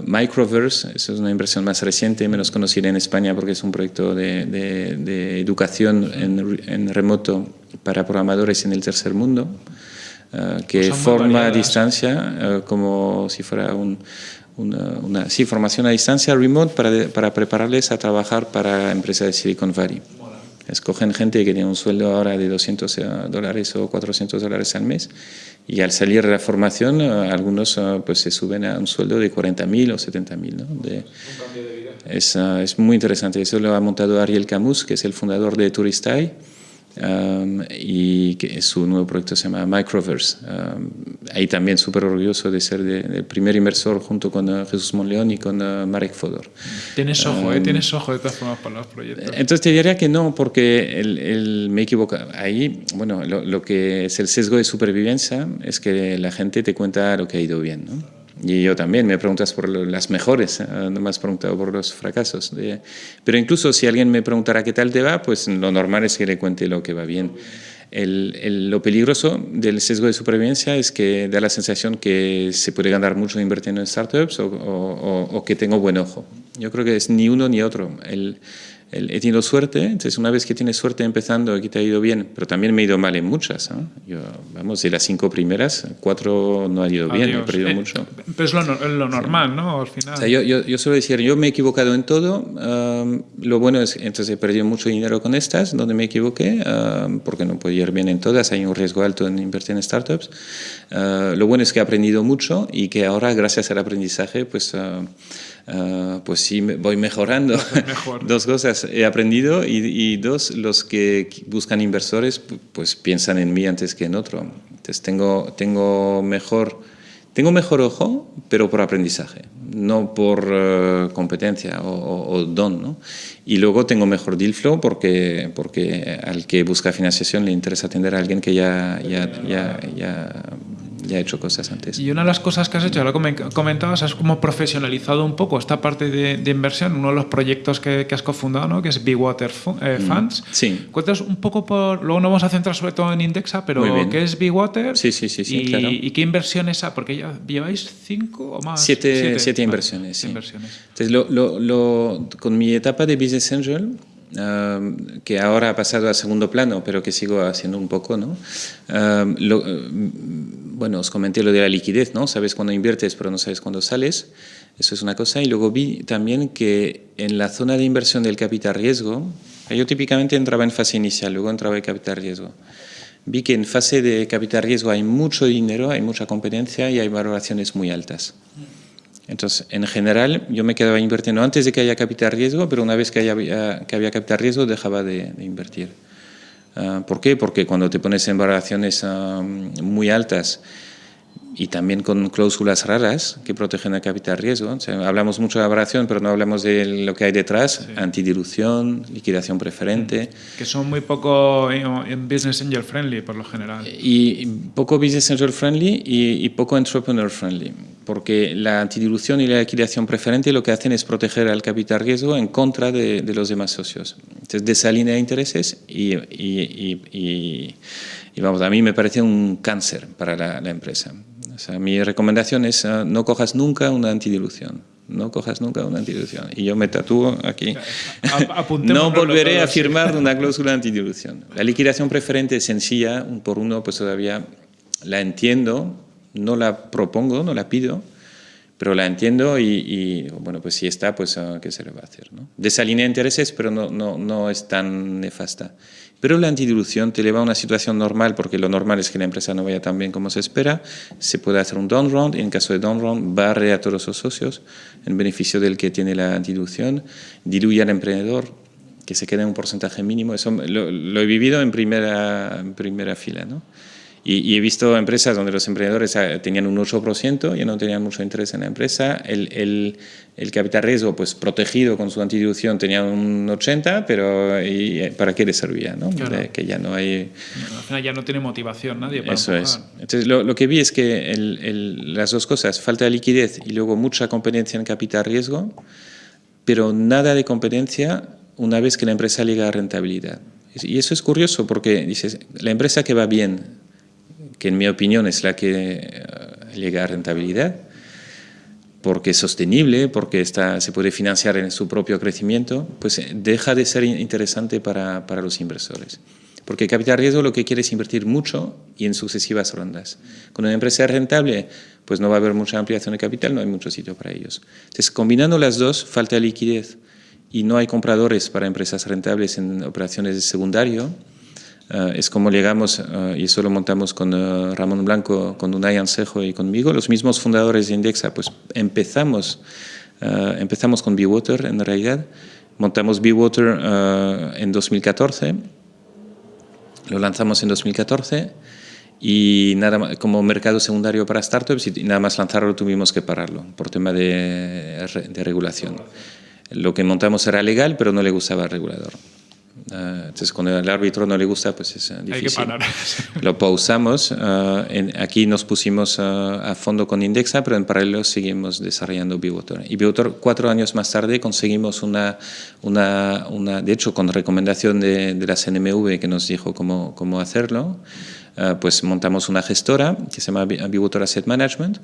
Speaker 2: Microverse, eso es una inversión más reciente, menos conocida en España porque es un proyecto de, de, de educación en, en remoto para programadores en el tercer mundo, que pues forma a distancia como si fuera un, una, una sí, formación a distancia remote para, para prepararles a trabajar para empresas de Silicon Valley. Escogen gente que tiene un sueldo ahora de 200 eh, dólares o 400 dólares al mes y al salir de la formación algunos pues se suben a un sueldo de 40.000 o 70.000. ¿no? De, es, es muy interesante. Eso lo ha montado Ariel Camus, que es el fundador de Turistai Um, y que su nuevo proyecto se llama Microverse. Um, ahí también súper orgulloso de ser de, el primer inversor junto con uh, Jesús Monleón y con uh, Marek Fodor.
Speaker 1: Tienes ojo, um, eh, tienes ojo de todas formas para los proyectos.
Speaker 2: Entonces te diría que no, porque el, el, me equivoco. Ahí, bueno, lo, lo, que es el sesgo de supervivencia es que la gente te cuenta lo que ha ido bien, ¿no? Y yo también, me preguntas por las mejores, ¿eh? no me has preguntado por los fracasos. Pero incluso si alguien me preguntara qué tal te va, pues lo normal es que le cuente lo que va bien. El, el, lo peligroso del sesgo de supervivencia es que da la sensación que se puede ganar mucho invirtiendo en startups o, o, o, o que tengo buen ojo. Yo creo que es ni uno ni otro. El, he tenido suerte, entonces una vez que tienes suerte empezando, aquí te ha ido bien, pero también me ha ido mal en muchas. Yo, vamos, de las cinco primeras, cuatro no ha ido bien, he perdido
Speaker 1: eh,
Speaker 2: mucho.
Speaker 1: Pero es lo, normal, ¿no? Al final.
Speaker 2: O sea, yo, yo, yo, suelo decir, yo me he equivocado en todo. lo bueno es que entonces he perdido mucho dinero con estas, donde me equivoqué, porque no puedo ir bien en todas, hay un riesgo alto en invertir en startups. lo bueno es que he aprendido mucho y que ahora, gracias al aprendizaje, pues Ah, pues sí, voy mejorando. [LAUGHS] dos cosas, he aprendido y, dos, los que buscan inversores pues piensan en mí antes que en otro. Entonces tengo, tengo, mejor, tengo mejor ojo, pero por aprendizaje, no por eh, competencia o, don. ¿no? Y luego tengo mejor deal flow porque, porque al que busca financiación le interesa atender a alguien que ya, ya, ya, ya ya he hecho cosas antes.
Speaker 1: Y una de las cosas que has hecho, lo que comentabas, has como profesionalizado un poco esta parte de, inversión, uno de los proyectos que, has cofundado, ¿no? que es Big Water eh, mm, Funds.
Speaker 2: sí.
Speaker 1: Cuéntanos un poco por, luego nos vamos a centrar sobre todo en Indexa, pero ¿qué es Big Water?
Speaker 2: Sí, sí, sí,
Speaker 1: y,
Speaker 2: claro.
Speaker 1: ¿Y qué inversiones, porque ya lleváis cinco o más?
Speaker 2: Siete, siete, inversiones, sí.
Speaker 1: inversiones.
Speaker 2: Entonces, lo, lo, con mi etapa de Business Angel, que ahora ha pasado a segundo plano, pero que sigo haciendo un poco, ¿no? lo, bueno, os comenté lo de la liquidez, ¿no? Sabes cuándo inviertes, pero no sabes cuándo sales. Eso es una cosa. Y luego vi también que en la zona de inversión del capital riesgo, yo típicamente entraba en fase inicial, luego entraba en capital riesgo. Vi que en fase de capital riesgo hay mucho dinero, hay mucha competencia y hay valoraciones muy altas. Entonces, en general, yo me quedaba invirtiendo antes de que haya capital riesgo, pero una vez que, haya, que había capital riesgo, dejaba de invertir. Ah, ¿Por qué? Porque cuando te pones en valoraciones ah, muy altas y también con cláusulas raras que protegen el capital riesgo, hablamos mucho de valoración, pero no hablamos de lo que hay detrás, antidilución, liquidación preferente.
Speaker 1: Mm. Que son muy poco en business angel friendly por lo general.
Speaker 2: Y, poco business angel friendly y, y poco entrepreneur friendly porque la antidilución y la liquidación preferente lo que hacen es proteger al capital riesgo en contra de, los demás socios. Entonces, de esa línea de intereses y, y, vamos, a mí me parece un cáncer para la, empresa. O sea, mi recomendación es uh, no cojas nunca una antidilución. No cojas nunca una antidilución. Y yo me tatúo aquí. no volveré a firmar [LAUGHS] una cláusula de antidilución. La liquidación preferente es sencilla, un por uno, pues todavía la entiendo, no la propongo, no la pido, pero la entiendo y, bueno, pues si está, pues ah, ¿qué se le va a hacer? ¿no? Desalinea intereses, pero no, no, no es tan nefasta. Pero la antidilución te lleva a una situación normal, porque lo normal es que la empresa no vaya tan bien como se espera, se puede hacer un down round, y en caso de down round barre a todos los socios en beneficio del que tiene la antidilución, diluye al emprendedor, que se quede en un porcentaje mínimo, eso lo, lo he vivido en primera, en primera fila, ¿no? Y, he visto empresas donde los emprendedores ah, tenían un 8% y no tenían mucho interés en la empresa. El, el, el capital riesgo, pues protegido con su antidilución, tenía un 80%, pero ¿y eh, ¿para qué le servía? ¿no? que ya no hay...
Speaker 1: Al final ya no tiene motivación nadie para
Speaker 2: Eso es. Entonces, lo, lo, que vi es que las dos cosas, falta de liquidez y luego mucha competencia en capital riesgo, pero nada de competencia una vez que la empresa llega a rentabilidad. Y eso es curioso porque dices, la empresa que va bien, que en mi opinión es la que eh, llega a rentabilidad, porque es sostenible, porque está, se puede financiar en su propio crecimiento, pues eh, deja de ser interesante para, para los inversores. Porque capital riesgo lo que quiere es invertir mucho y en sucesivas rondas. Con una empresa rentable, pues no va a haber mucha ampliación de capital, no hay mucho sitio para ellos. Entonces, combinando las dos, falta liquidez y no hay compradores para empresas rentables en operaciones de secundario, eh, es como llegamos, eh, y eso lo montamos con eh, Ramón Blanco, con Unai Ansejo y conmigo, los mismos fundadores de Indexa, pues empezamos, empezamos con Bewater en realidad, montamos Bewater en 2014, lo lanzamos en 2014 y nada como mercado secundario para startups y nada más lanzarlo tuvimos que pararlo por tema de, de regulación. Lo que montamos era legal, pero no le gustaba al regulador. Ah, entonces, cuando al árbitro no le gusta, pues es difícil. Hay que parar. [LAUGHS] Lo pausamos. Ah, aquí nos pusimos ah, a fondo con Indexa, pero en paralelo seguimos desarrollando Bivotor. Y Bivotor, cuatro años más tarde, conseguimos una, una, una de hecho, con recomendación de, de la CNMV que nos dijo cómo, cómo hacerlo, pues montamos una gestora que se llama Bivotor Asset Management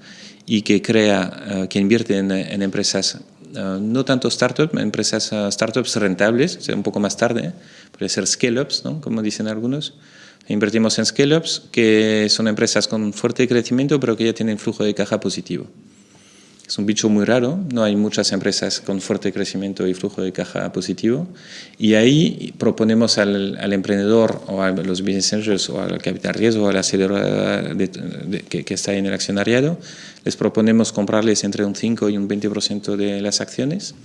Speaker 2: y que crea, que invierte en, en empresas no tanto startups, empresas startups rentables, un poco más tarde, puede ser scale-ups, ¿no? como dicen algunos. Invertimos en scale-ups, que son empresas con fuerte crecimiento, pero que ya tienen flujo de caja positivo. Es un bicho muy raro, no hay muchas empresas con fuerte crecimiento y flujo de caja positivo. Y ahí proponemos al, al emprendedor o a los business angels o al capital riesgo o a la aceleradora que, que, está en el accionariado, les proponemos comprarles entre un 5 y un 20% de las acciones,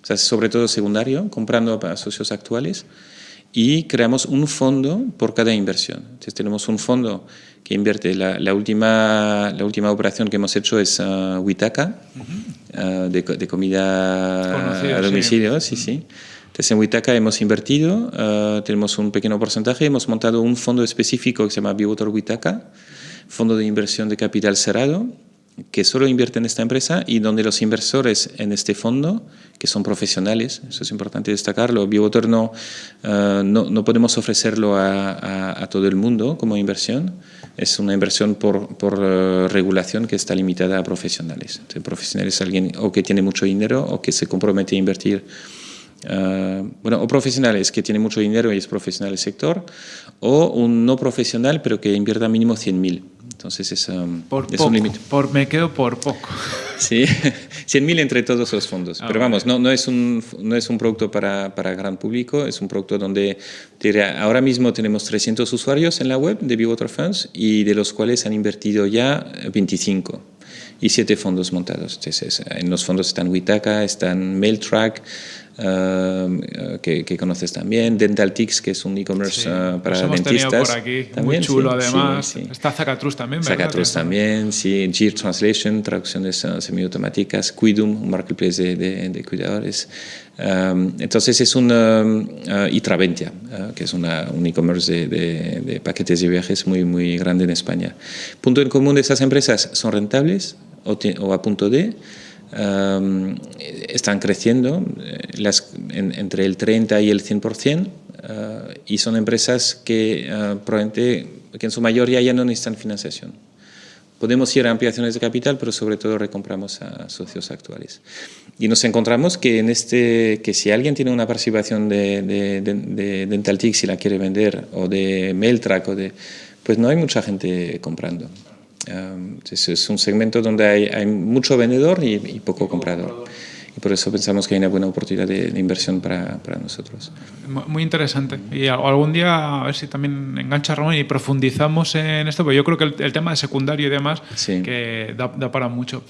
Speaker 2: o sea, sobre todo secundario, comprando a socios actuales y creamos un fondo por cada inversión. Entonces tenemos un fondo que invierte. La, la última, la última operación que hemos hecho es uh, Witaka, uh, de, de, comida a domicilio. Sí, sí. Entonces en Witaka hemos invertido, uh, tenemos un pequeño porcentaje, hemos montado un fondo específico que se llama Biwater Witaka, fondo de inversión de capital cerrado, que solo invierte en esta empresa y donde los inversores en este fondo, que son profesionales, eso es importante destacarlo, Biowater no, uh, no, no, podemos ofrecerlo a, a, a, todo el mundo como inversión, es una inversión por, por uh, regulación que está limitada a profesionales. Entonces, profesionales es alguien o que tiene mucho dinero o que se compromete a invertir Uh, bueno, o profesionales que tienen mucho dinero y es profesional del sector, o un no profesional pero que invierta mínimo 100.000. Entonces es, um,
Speaker 1: por
Speaker 2: es
Speaker 1: poco,
Speaker 2: un límite.
Speaker 1: Me quedo por poco. [LAUGHS]
Speaker 2: Sí, [LAUGHS] 100.000 entre todos los fondos. Ah, Pero vamos, no, no, es un, no es un producto para, para gran público, es un producto donde diría, ahora mismo tenemos 300 usuarios en la web de Bewater Funds y de los cuales han invertido ya 25 y 7 fondos montados. Entonces, en los fondos están Witaka, están MailTrack, Uh, que, que, conoces también, DentalTix, que es un e-commerce
Speaker 1: sí,
Speaker 2: uh, para
Speaker 1: hemos
Speaker 2: dentistas.
Speaker 1: por aquí,
Speaker 2: también,
Speaker 1: muy chulo
Speaker 2: sí,
Speaker 1: además.
Speaker 2: Sí,
Speaker 1: Está Zacatrus también, ¿verdad?
Speaker 2: Zacatrus también, sí. Gear Translation, traducciones uh, semiautomáticas. Quidum, un marketplace de, de, de cuidadores. Um, entonces es un um, Itraventia, que es una, un e-commerce de, de, paquetes de viajes muy, muy grande en España. Punto en común de estas empresas, son rentables o, o a punto de Um, están creciendo las, en, entre el 30 y el 100% uh, y son empresas que uh, probablemente que en su mayoría ya no necesitan financiación. Podemos ir a ampliaciones de capital, pero sobre todo recompramos a socios actuales. Y nos encontramos que, en este, que si alguien tiene una participación de, de, de, de DentalTix y la quiere vender, o de MailTrack, o de, pues no hay mucha gente comprando. Um, es, es, un segmento donde hay, hay mucho vendedor y, y, poco comprador. Y por eso pensamos que hay una buena oportunidad de, de inversión para, para, nosotros.
Speaker 1: Muy interesante. Y algún día, a ver si también engancha Ramón y profundizamos en esto, porque yo creo que el, el tema de secundario y demás,
Speaker 2: sí.
Speaker 1: que da, da, para mucho.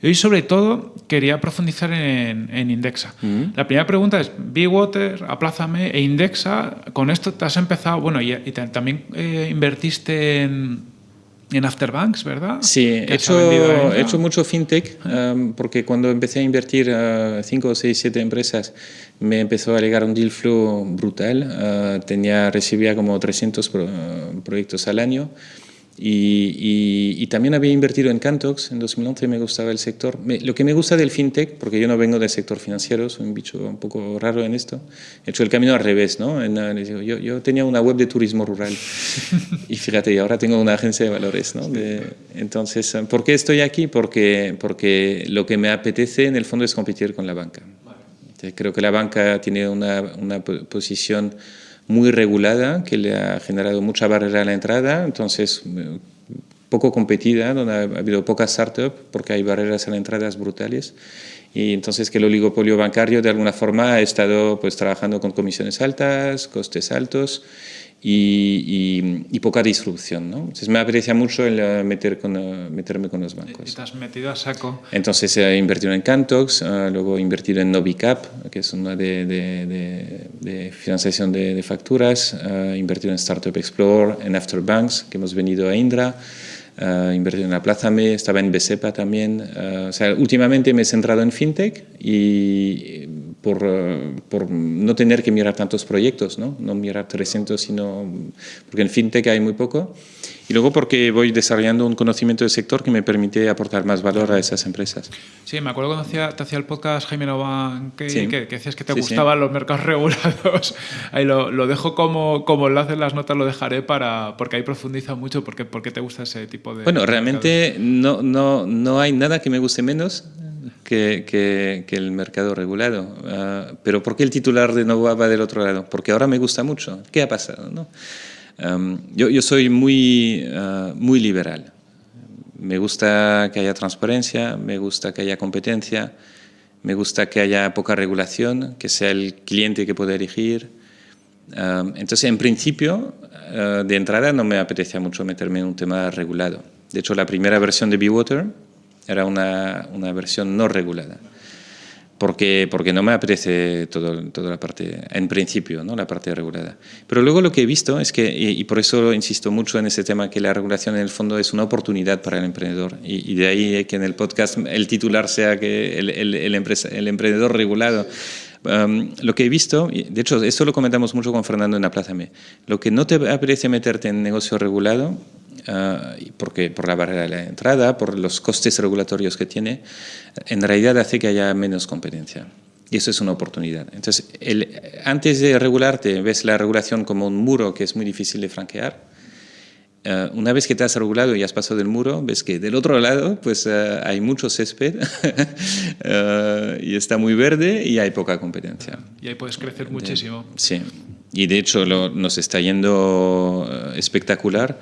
Speaker 1: Y hoy, sobre todo, quería profundizar en, en Indexa. Mm -hmm. La primera pregunta es, Water, Aplázame e Indexa, con esto te has empezado, bueno, y, y también eh, invertiste en en Afterbanks, ¿verdad?
Speaker 2: Sí, he hecho, he hecho mucho fintech um, porque cuando empecé a invertir uh, 5, 6, 7 empresas me empezó a llegar un deal flow brutal. Uh, tenía, recibía como 300 pro, uh, proyectos al año y, y, y, también había invertido en Cantox en 2011, me gustaba el sector. Me, lo que me gusta del fintech, porque yo no vengo del sector financiero, soy un bicho un poco raro en esto, he hecho el camino al revés, ¿no? En, yo, yo, tenía una web de turismo rural [LAUGHS] y fíjate, ahora tengo una agencia de valores, ¿no? De, entonces, ¿por qué estoy aquí? Porque, porque lo que me apetece en el fondo es competir con la banca. Creo que la banca tiene una, una posición muy regulada, que le ha generado mucha barrera a la entrada, entonces poco competida, donde ha habido pocas startups porque hay barreras a la entrada brutales. Y entonces que el oligopolio bancario de alguna forma ha estado pues, trabajando con comisiones altas, costes altos y, y, y, poca disrupción. ¿no? Entonces me aprecia mucho el uh, meter con, uh, meterme con los bancos.
Speaker 1: Y te has metido a saco.
Speaker 2: Entonces he invertido en Cantox, uh, luego he invertido en Novicap, que es una de, de, de, de financiación de, de facturas, he invertido en Startup Explorer, en Afterbanks, que hemos venido a Indra, Uh, invertido en Aplázame, estaba en Besepa también. Uh, o sea, últimamente me he centrado en FinTech y por, uh, por, no tener que mirar tantos proyectos, ¿no? no mirar 300, sino porque en FinTech hay muy poco. Y luego porque voy desarrollando un conocimiento del sector que me permite aportar más valor a esas empresas.
Speaker 1: Sí, me acuerdo cuando hacía, te hacía el podcast Jaime Novan, que, sí. que, que, decías que te sí, gustaban sí. los mercados regulados. [LAUGHS] Ahí lo, lo, dejo como, como enlace en las notas, lo dejaré para, porque ahí profundiza mucho porque, porque te gusta ese tipo de...
Speaker 2: Bueno, realmente no, no, no hay nada que me guste menos que, que, el mercado regulado. Uh, pero ¿por qué el titular de Nova va del otro lado? Porque ahora me gusta mucho. ¿Qué ha pasado? No? Um, yo, yo, soy muy, uh, muy liberal. Me gusta que haya transparencia, me gusta que haya competencia, me gusta que haya poca regulación, que sea el cliente que pueda elegir. Um, entonces, en principio, uh, de entrada no me apetecía mucho meterme en un tema regulado. De hecho, la primera versión de BeWater era una, una versión no regulada. Porque, porque no me apetece todo, toda la parte, en principio, ¿no? la parte regulada. Pero luego lo que he visto es que, y, por eso insisto mucho en ese tema, que la regulación en el fondo es una oportunidad para el emprendedor. Y, de ahí que en el podcast el titular sea que el, el, el, el emprendedor regulado. Lo que he visto, de hecho, esto lo comentamos mucho con Fernando en M, lo que no te apetece meterte en negocio regulado Ah, porque, por la barrera de la entrada, por los costes regulatorios que tiene, en realidad hace que haya menos competencia. Y eso es una oportunidad. Entonces, antes de regularte, ves la regulación como un muro que es muy difícil de franquear. Ah, una vez que te has regulado y has pasado del muro, ves que del otro lado pues, ah, hay mucho césped [LAUGHS] y está muy verde y hay poca competencia.
Speaker 1: Y ahí puedes crecer muchísimo.
Speaker 2: sí, y de hecho lo, nos está yendo espectacular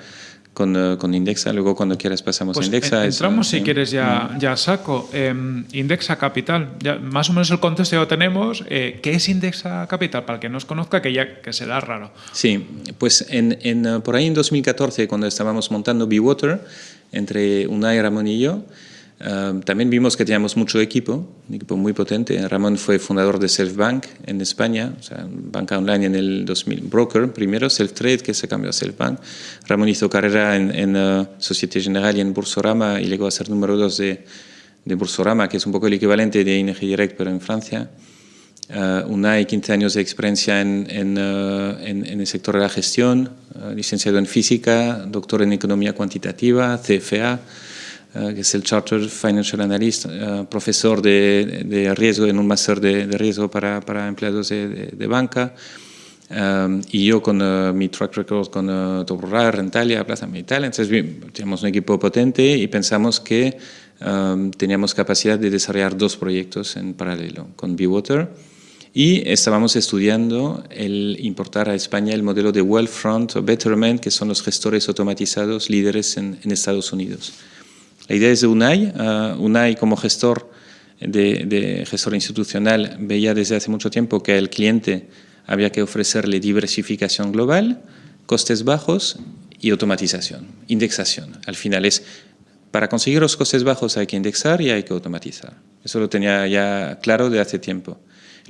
Speaker 2: con, eh, con, Indexa. Luego, cuando quieras, pasamos
Speaker 1: pues
Speaker 2: a Indexa.
Speaker 1: Entramos, si quieres, ya, mm. ya saco. Em, Indexa Capital. Ya, más o menos el contexto ya lo tenemos. Eh, ¿Qué es Indexa Capital? Para que no os conozca, que ya que será raro.
Speaker 2: Sí, pues en, en, eh, por ahí en 2014, cuando estábamos montando BeWater, entre Unai, Ramón y yo, también vimos que teníamos mucho equipo, un equipo muy potente. Ramón fue fundador de SelfBank en España, o sea, banca online en el 2000, broker primero, SelfTrade, que se cambió a SelfBank. Ramón hizo carrera en, en uh, Societe Generale y en Bursorama y llegó a ser número dos de, de Bursorama, que es un poco el equivalente de ING Direct, pero en Francia. Uh, Unai, 15 años de experiencia en, en, el sector de la gestión, licenciado en física, doctor en economía cuantitativa, CFA. Eh, que es el Chartered Financial Analyst, eh, profesor de, de, riesgo en un máster de, de, riesgo para, para empleados de, de banca. Um, y yo con uh, mi track record con uh, Rural, Rentalia, Plaza Militar, entonces teníamos un equipo potente y pensamos que um, teníamos capacidad de desarrollar dos proyectos en paralelo con BeWater y estábamos estudiando el importar a España el modelo de Wealthfront o Betterment, que son los gestores automatizados líderes en, en Estados Unidos. La idea es de UNAI. Uh, UNAI como gestor, de, gestor institucional veía desde hace mucho tiempo que al cliente había que ofrecerle diversificación global, costes bajos y automatización, indexación. Al final es, para conseguir los costes bajos hay que indexar y hay que automatizar. Eso lo tenía ya claro de hace tiempo.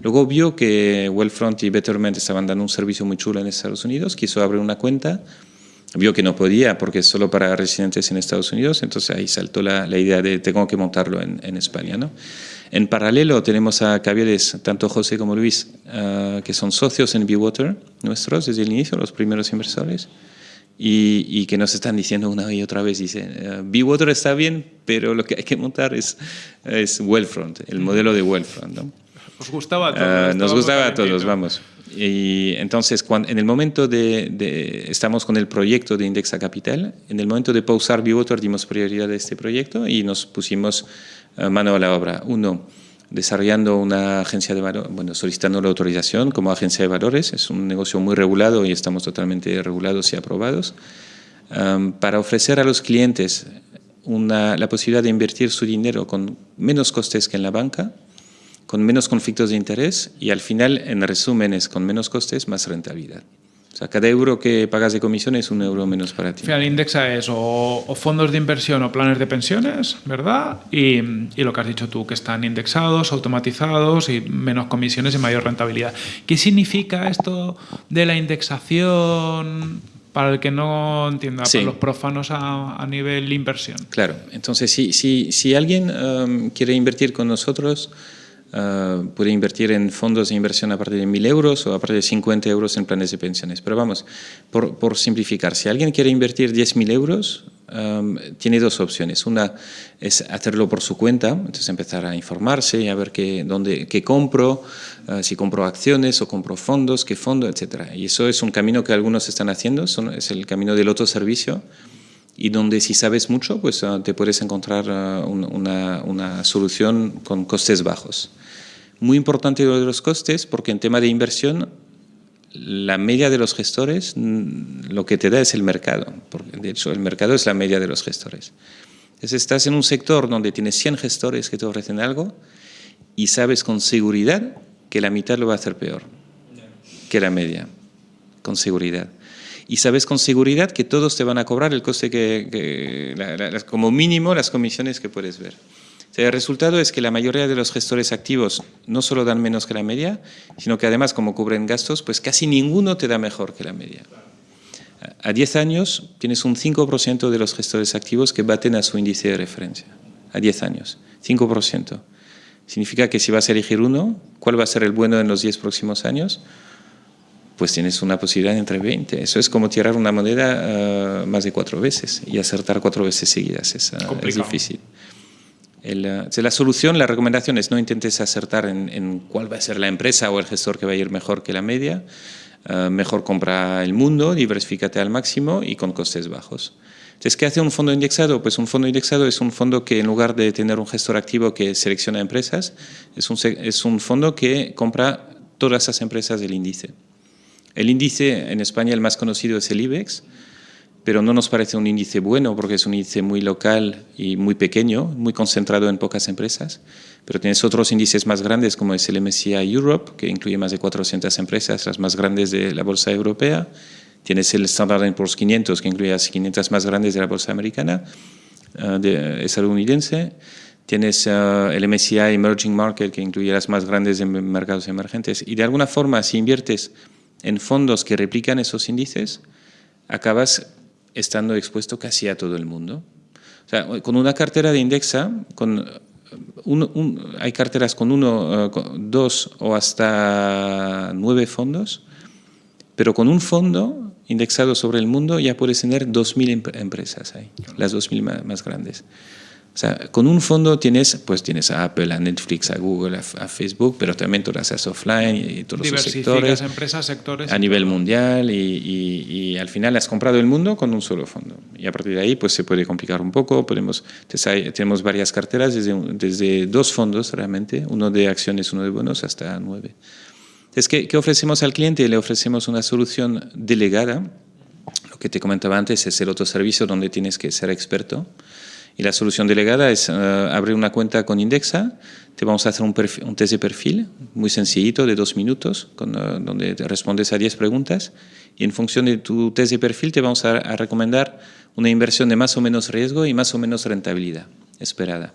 Speaker 2: Luego vio que Wellfront y Betterment estaban dando un servicio muy chulo en Estados Unidos, quiso abrir una cuenta vio que no podía porque es solo para residentes en Estados Unidos, entonces ahí saltó la, la idea de tengo que montarlo en, en España. ¿no? En paralelo tenemos a Cavieres, tanto José como Luis, uh, que son socios en BeWater, nuestros desde el inicio, los primeros inversores, y, y que nos están diciendo una y otra vez, dicen, uh, BeWater está bien, pero lo que hay que montar es, es Wellfront, el modelo de Wellfront. ¿no?
Speaker 1: ¿Os gustaba a todos?
Speaker 2: Uh, nos gustaba a todos, vamos. Y entonces, cuando, en el momento de, de, estamos con el proyecto de Indexa Capital, en el momento de pausar BeWater dimos prioridad a este proyecto y nos pusimos uh, mano a la obra. Uno, desarrollando una agencia de valores, bueno, solicitando la autorización como agencia de valores, es un negocio muy regulado y estamos totalmente regulados y aprobados, um, para ofrecer a los clientes una, la posibilidad de invertir su dinero con menos costes que en la banca, con menos conflictos de interés y al final, en resumen, es con menos costes, más rentabilidad. O sea, cada euro que pagas de comisión es un euro menos para ti.
Speaker 1: Al final indexa es o, fondos de inversión o planes de pensiones, ¿verdad? Y, y, lo que has dicho tú, que están indexados, automatizados y menos comisiones y mayor rentabilidad. ¿Qué significa esto de la indexación para el que no entienda, sí. para los profanos a, a, nivel inversión?
Speaker 2: Claro, entonces si, si, si alguien um, quiere invertir con nosotros, Uh, puede invertir en fondos de inversión a partir de 1.000 euros o a partir de 50 euros en planes de pensiones. Pero vamos, por, por simplificar, si alguien quiere invertir 10.000 euros, um, tiene dos opciones. Una es hacerlo por su cuenta, entonces empezar a informarse y a ver qué, dónde, qué compro, uh, si compro acciones o compro fondos, qué fondo, etc. Y eso es un camino que algunos están haciendo, son, es el camino del autoservicio. Y donde si sabes mucho, pues ah, te puedes encontrar ah, una, una, solución con costes bajos. Muy importante lo de los costes porque en tema de inversión la media de los gestores mm, lo que te da es el mercado, porque de hecho el mercado es la media de los gestores. Entonces estás en un sector donde tienes 100 gestores que te ofrecen algo y sabes con seguridad que la mitad lo va a hacer peor que la media, con seguridad y sabes con seguridad que todos te van a cobrar el coste que, como mínimo las comisiones que puedes ver. el resultado es que la mayoría de los gestores activos no solo dan menos que la media, sino que además como cubren gastos, pues casi ninguno te da mejor que la media. A 10 años tienes un 5% de los gestores activos que baten a su índice de referencia. A 10 años, 5%. Significa que si vas a elegir uno, ¿cuál va a ser el bueno en los 10 próximos años? Pues tienes una posibilidad entre 20. Eso es como tirar una moneda eh, más de cuatro veces y acertar cuatro veces seguidas. Es, uh, es difícil. El, eh, la solución, la recomendación es no intentes acertar en, cuál va a ser la empresa o el gestor que va a ir mejor que la media. mejor compra el mundo, diversifícate al máximo y con costes bajos. Entonces, ¿qué hace un fondo indexado? Pues un fondo indexado es un fondo que en lugar de tener un gestor activo que selecciona empresas, es un, es un fondo que compra todas esas empresas del índice. El índice en España el más conocido es el IBEX, pero no nos parece un índice bueno porque es un índice muy local y muy pequeño, muy concentrado en pocas empresas. Pero tienes otros índices más grandes como es el MSCI Europe, que incluye más de 400 empresas, las más grandes de la bolsa europea. Tienes el Standard Poor's 500, que incluye las 500 más grandes de la bolsa americana, uh, estadounidense. Tienes uh, el MSCI Emerging Market, que incluye las más grandes de mercados emergentes. Y de alguna forma, si inviertes en fondos que replican esos índices, acabas estando expuesto casi a todo el mundo. O sea, con una cartera de indexa, con hay carteras con uno, eh, dos o hasta nueve fondos, pero con un fondo indexado sobre el mundo ya puedes tener 2.000 empresas ahí, las 2.000 más grandes. O sea, con un fondo tienes, pues tienes a Apple, a Netflix, a Google, a, Facebook, pero también todas las offline y, todos los sectores.
Speaker 1: empresas, sectores.
Speaker 2: A nivel mundial y, y, al final has comprado el mundo con un solo fondo. Y a partir de ahí pues se puede complicar un poco. Podemos, tenemos varias carteras desde, desde dos fondos realmente, uno de acciones, uno de bonos, hasta nueve. Entonces, ¿qué, ¿qué ofrecemos al cliente? Le ofrecemos una solución delegada. Lo que te comentaba antes es el otro servicio donde tienes que ser experto. Y la solución delegada es eh, abrir una cuenta con Indexa, te vamos a hacer un, test de perfil muy sencillito de dos minutos, eh, donde respondes a 10 preguntas y en función de tu test de perfil te vamos a recomendar una inversión de más o menos riesgo y más o menos rentabilidad esperada.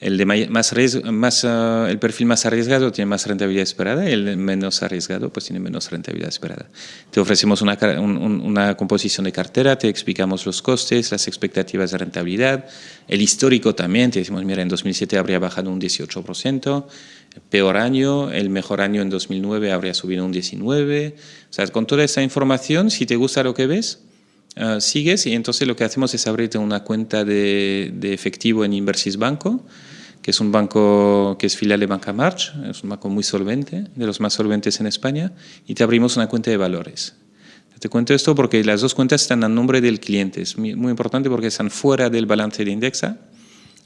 Speaker 2: El, de más, más uh, el perfil más arriesgado tiene más rentabilidad esperada y el menos arriesgado pues tiene menos rentabilidad esperada. Te ofrecemos una, una composición de cartera, te explicamos los costes, las expectativas de rentabilidad, el histórico también, te decimos, mira, en 2007 habría bajado un 18%, el peor año, el mejor año en 2009 habría subido un 19%. O sea, con toda esa información, si te gusta lo que ves, uh, sigues y entonces lo que hacemos es abrirte una cuenta de, de efectivo en Inversis Banco, que es un banco que es filial de Banca March, es un banco muy solvente, de los más solventes en España, y te abrimos una cuenta de valores. Te cuento esto porque las dos cuentas están a nombre del cliente, es muy, importante porque están fuera del balance de Indexa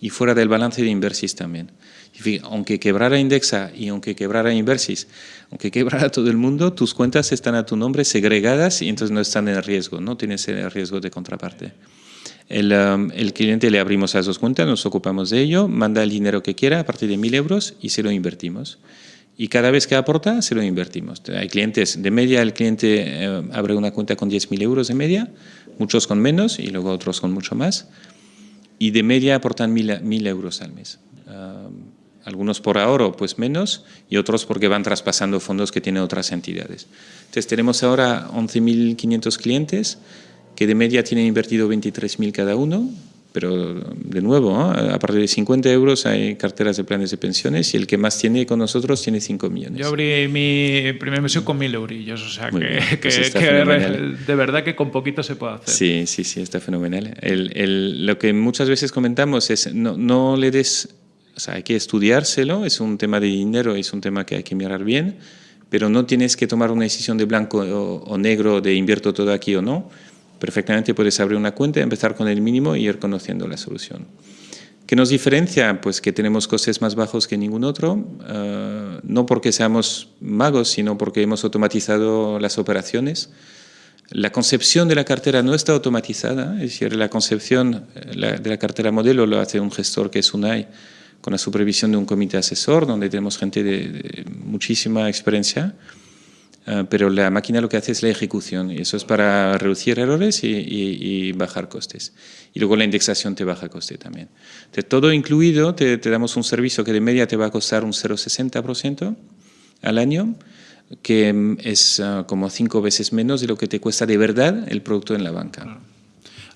Speaker 2: y fuera del balance de Inversis también. Y aunque quebrara Indexa y aunque quebrara Inversis, aunque quebrara todo el mundo, tus cuentas están a tu nombre segregadas y entonces no están en riesgo, no tienes el riesgo de contraparte. Um, el, cliente le abrimos a dos cuentas, nos ocupamos de ello, manda el dinero que quiera a partir de mil euros y se lo invertimos. Y cada vez que aporta, se lo invertimos. Hay clientes, de media el cliente eh, abre una cuenta con 10.000 euros de media, muchos con menos y luego otros con mucho más. Y de media aportan mil, euros al mes. Um, algunos por ahorro, pues menos, y otros porque van traspasando fondos que tienen otras entidades. Entonces tenemos ahora 11.500 clientes, que de media tienen invertido 23.000 cada uno, pero de nuevo, a partir de 50 euros hay carteras de planes de pensiones y el que más tiene con nosotros tiene 5 millones.
Speaker 1: Yo abrí mi primera inversión con 1.000 eurillos, o sea que, pues de verdad que con poquito se puede hacer.
Speaker 2: Sí, sí, sí, está fenomenal. El, el, lo que muchas veces comentamos es no, no le des, o sea, hay que estudiárselo, es un tema de dinero, es un tema que hay que mirar bien, pero no tienes que tomar una decisión de blanco o, o negro de invierto todo aquí o no perfectamente puedes abrir una cuenta, empezar con el mínimo y ir conociendo la solución. ¿Qué nos diferencia? Pues que tenemos costes más bajos que ningún otro, eh, no porque seamos magos, sino porque hemos automatizado las operaciones. La concepción de la cartera no está automatizada, es decir, la concepción eh, de la cartera modelo lo hace un gestor que es UNAI, con la supervisión de un comité asesor, donde tenemos gente de muchísima experiencia. Ah, pero la máquina lo que hace es la ejecución y eso es para reducir errores y, bajar costes. Y luego la indexación te baja coste también. De todo incluido, te, damos un servicio que de media te va a costar un 0,60% al año, que mm, es ah, como cinco veces menos de lo que te cuesta de verdad el producto en la banca.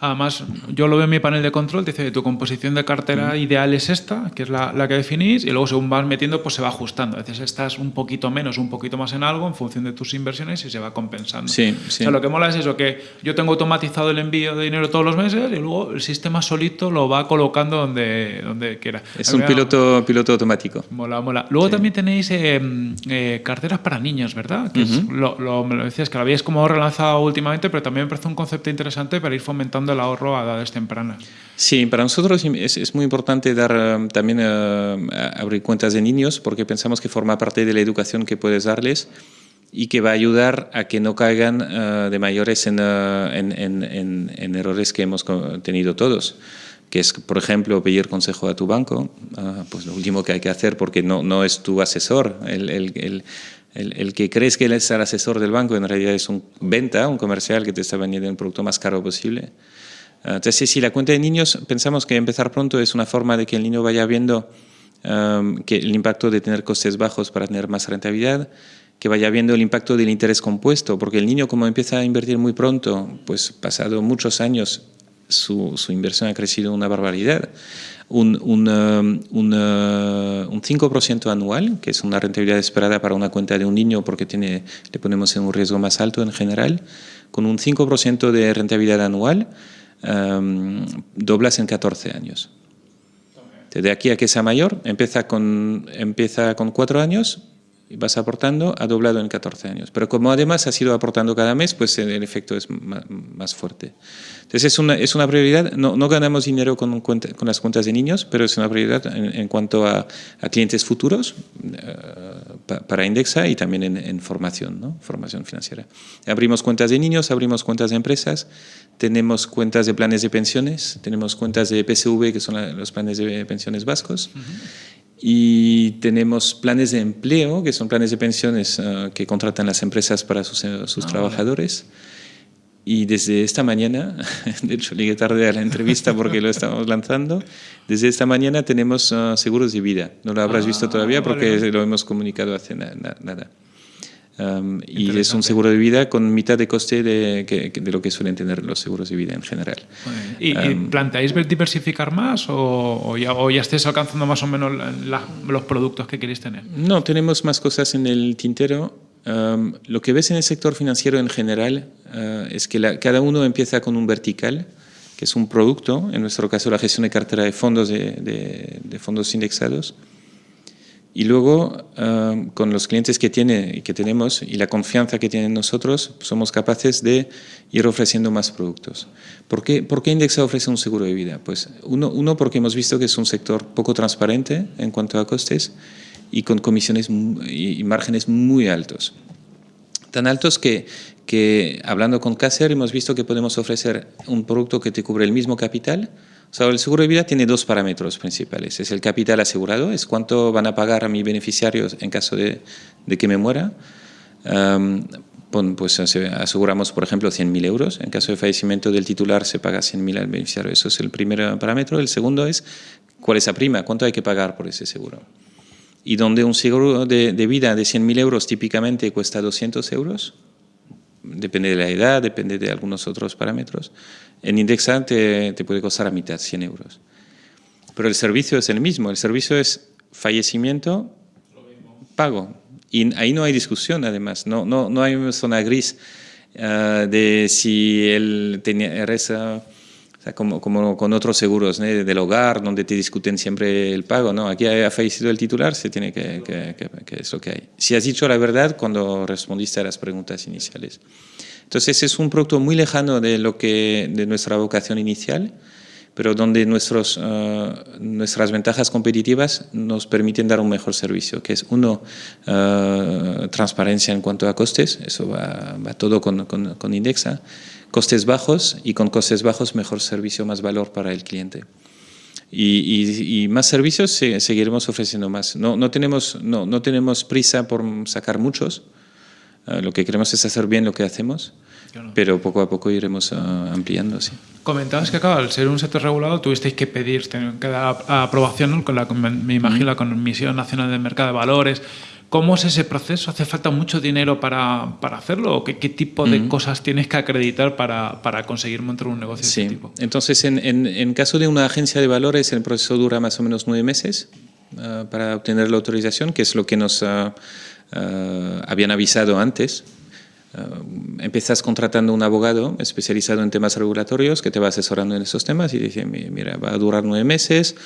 Speaker 1: Además, yo lo veo en mi panel de control, te dice tu composición de cartera ideal es esta, que es la, la, que definís, y luego según vas metiendo, pues se va ajustando. A veces estás un poquito menos, un poquito más en algo en función de tus inversiones y se va compensando.
Speaker 2: Sí,
Speaker 1: O sea, lo que mola es eso, que yo tengo automatizado el envío de dinero todos los meses y luego el sistema solito lo va colocando donde, donde quiera.
Speaker 2: Es un piloto, piloto automático.
Speaker 1: Mola, mola. Luego también tenéis eh, eh, carteras para niños, ¿verdad? Que lo, me lo decías, que lo habíais como relanzado últimamente, pero también me parece un concepto interesante para ir fomentando el ahorro a edades tempranas.
Speaker 2: Sí, para nosotros es, muy importante dar eh, también eh, abrir cuentas de niños porque pensamos que forma parte de la educación que puedes darles y que va a ayudar a que no caigan eh, de mayores en, en, errores que hemos tenido todos que es, por ejemplo, pedir consejo a tu banco, pues lo último que hay que hacer porque no, no es tu asesor, el, el, el el, el, que crees que él es el asesor del banco en realidad es un venta, un comercial que te está vendiendo el producto más caro posible. Ah, entonces, si la cuenta de niños, pensamos que empezar pronto es una forma de que el niño vaya viendo que el impacto de tener costes bajos para tener más rentabilidad, que vaya viendo el impacto del interés compuesto, porque el niño como empieza a invertir muy pronto, pues pasado muchos años su, su inversión ha crecido una barbaridad. Un, un, un, un 5% anual, que es una rentabilidad esperada para una cuenta de un niño porque tiene, le ponemos en un riesgo más alto en general, con un 5% de rentabilidad anual, um, doblas en 14 años. De aquí a que sea mayor, empieza con, empieza con 4 años vas aportando, ha doblado en 14 años. Pero como además has ido aportando cada mes, pues el efecto es más, fuerte. Entonces es una, es una prioridad, no, no ganamos dinero con, con, las cuentas de niños, pero es una prioridad en, cuanto a, a, clientes futuros uh, para Indexa y también en, en, formación, ¿no? formación financiera. Abrimos cuentas de niños, abrimos cuentas de empresas, tenemos cuentas de planes de pensiones, tenemos cuentas de PSV, que son los planes de pensiones vascos, y tenemos planes de empleo, que son planes de pensiones uh, que contratan las empresas para sus, uh, sus ah, trabajadores. Y desde esta mañana, [LAUGHS] de hecho llegué tarde a la entrevista porque lo estamos lanzando, desde esta mañana tenemos uh, seguros de vida. No lo habrás ah, visto todavía porque vale. lo hemos comunicado hace na nada. Um, y es un seguro de vida con mitad de coste de, que, de, lo que suelen tener los seguros de vida en general.
Speaker 1: ¿Y, um, ¿y planteáis diversificar más o, o, ya, o, ya, estáis alcanzando más o menos la, los productos que queréis tener?
Speaker 2: No, tenemos más cosas en el tintero. Um, lo que ves en el sector financiero en general uh, es que la, cada uno empieza con un vertical, que es un producto, en nuestro caso la gestión de cartera de fondos, de, de, de fondos indexados, y luego, uh, con los clientes que tiene y que tenemos y la confianza que tienen nosotros, somos capaces de ir ofreciendo más productos. ¿Por qué, ¿Por qué Indexa ofrece un seguro de vida? Pues uno, uno, porque hemos visto que es un sector poco transparente en cuanto a costes y con comisiones y márgenes muy altos. Tan altos que, que hablando con Caser hemos visto que podemos ofrecer un producto que te cubre el mismo capital, o sea, el seguro de vida tiene dos parámetros principales. Es el capital asegurado, es cuánto van a pagar a mis beneficiarios en caso de, de que me muera. Um, pues aseguramos, por ejemplo, 100.000 euros. En caso de fallecimiento del titular se paga 100.000 al beneficiario. Eso es el primer parámetro. El segundo es cuál es la prima, cuánto hay que pagar por ese seguro. Y donde un seguro de, de vida de 100.000 euros típicamente cuesta 200 euros, depende de la edad, depende de algunos otros parámetros. En Indexa te, puede costar a mitad, 100 euros. Pero el servicio es el mismo, el servicio es fallecimiento, pago. Y ahí no hay discusión, además, no, no, no hay una zona gris uh, de si él tenía, reza como, como, con otros seguros ¿no? del hogar, donde te discuten siempre el pago. ¿no? Aquí ha fallecido el titular, se tiene que, que, que, que, es lo que hay. Si has dicho la verdad cuando respondiste a las preguntas iniciales. Entonces es un producto muy lejano de, lo que, de nuestra vocación inicial, pero donde nuestros, eh, nuestras ventajas competitivas nos permiten dar un mejor servicio, que es uno, eh, transparencia en cuanto a costes, eso va, va todo con, con, con, Indexa, costes bajos y con costes bajos mejor servicio, más valor para el cliente. Y, y, más servicios seguiremos ofreciendo más. No, no, tenemos, no, no tenemos prisa por sacar muchos, eh, lo que queremos es hacer bien lo que hacemos, pero poco a poco iremos uh, ampliando. Sí.
Speaker 1: Comentabas que, claro, al ser un sector regulado tuvisteis que pedir, que dar aprobación con la, me imagino, la Comisión Nacional del Mercado de Valores. ¿Cómo es ese proceso? ¿Hace falta mucho dinero para, para hacerlo? ¿Qué, ¿Qué, tipo de cosas tienes que acreditar para, para, conseguir montar un negocio
Speaker 2: sí.
Speaker 1: de este tipo?
Speaker 2: Entonces, en, en, en, caso de una agencia de valores, el proceso dura más o menos nueve meses uh, para obtener la autorización, que es lo que nos... Uh, Uh, habían avisado antes. Uh, empiezas contratando un abogado especializado en temas regulatorios que te va asesorando en esos temas y dice, mira, va a durar nueve meses.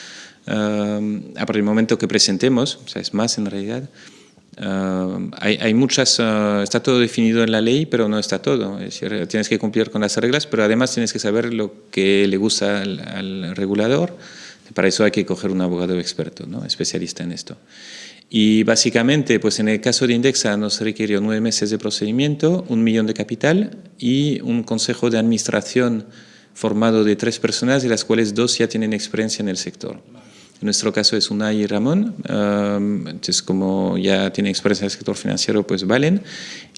Speaker 2: Uh, a partir del momento que presentemos, o sea, es más en realidad, hay, hay, muchas, está todo definido en la ley, pero no está todo. Es decir, tienes que cumplir con las reglas, pero además tienes que saber lo que le gusta al, al regulador. Para eso hay que coger un abogado experto, ¿no? especialista en esto. Y básicamente, pues en el caso de Indexa nos requirió nueve meses de procedimiento, un millón de capital y un consejo de administración formado de tres personas, de las cuales dos ya tienen experiencia en el sector. En nuestro caso es Unai y Ramón, um, entonces como ya tienen experiencia en el sector financiero, pues valen.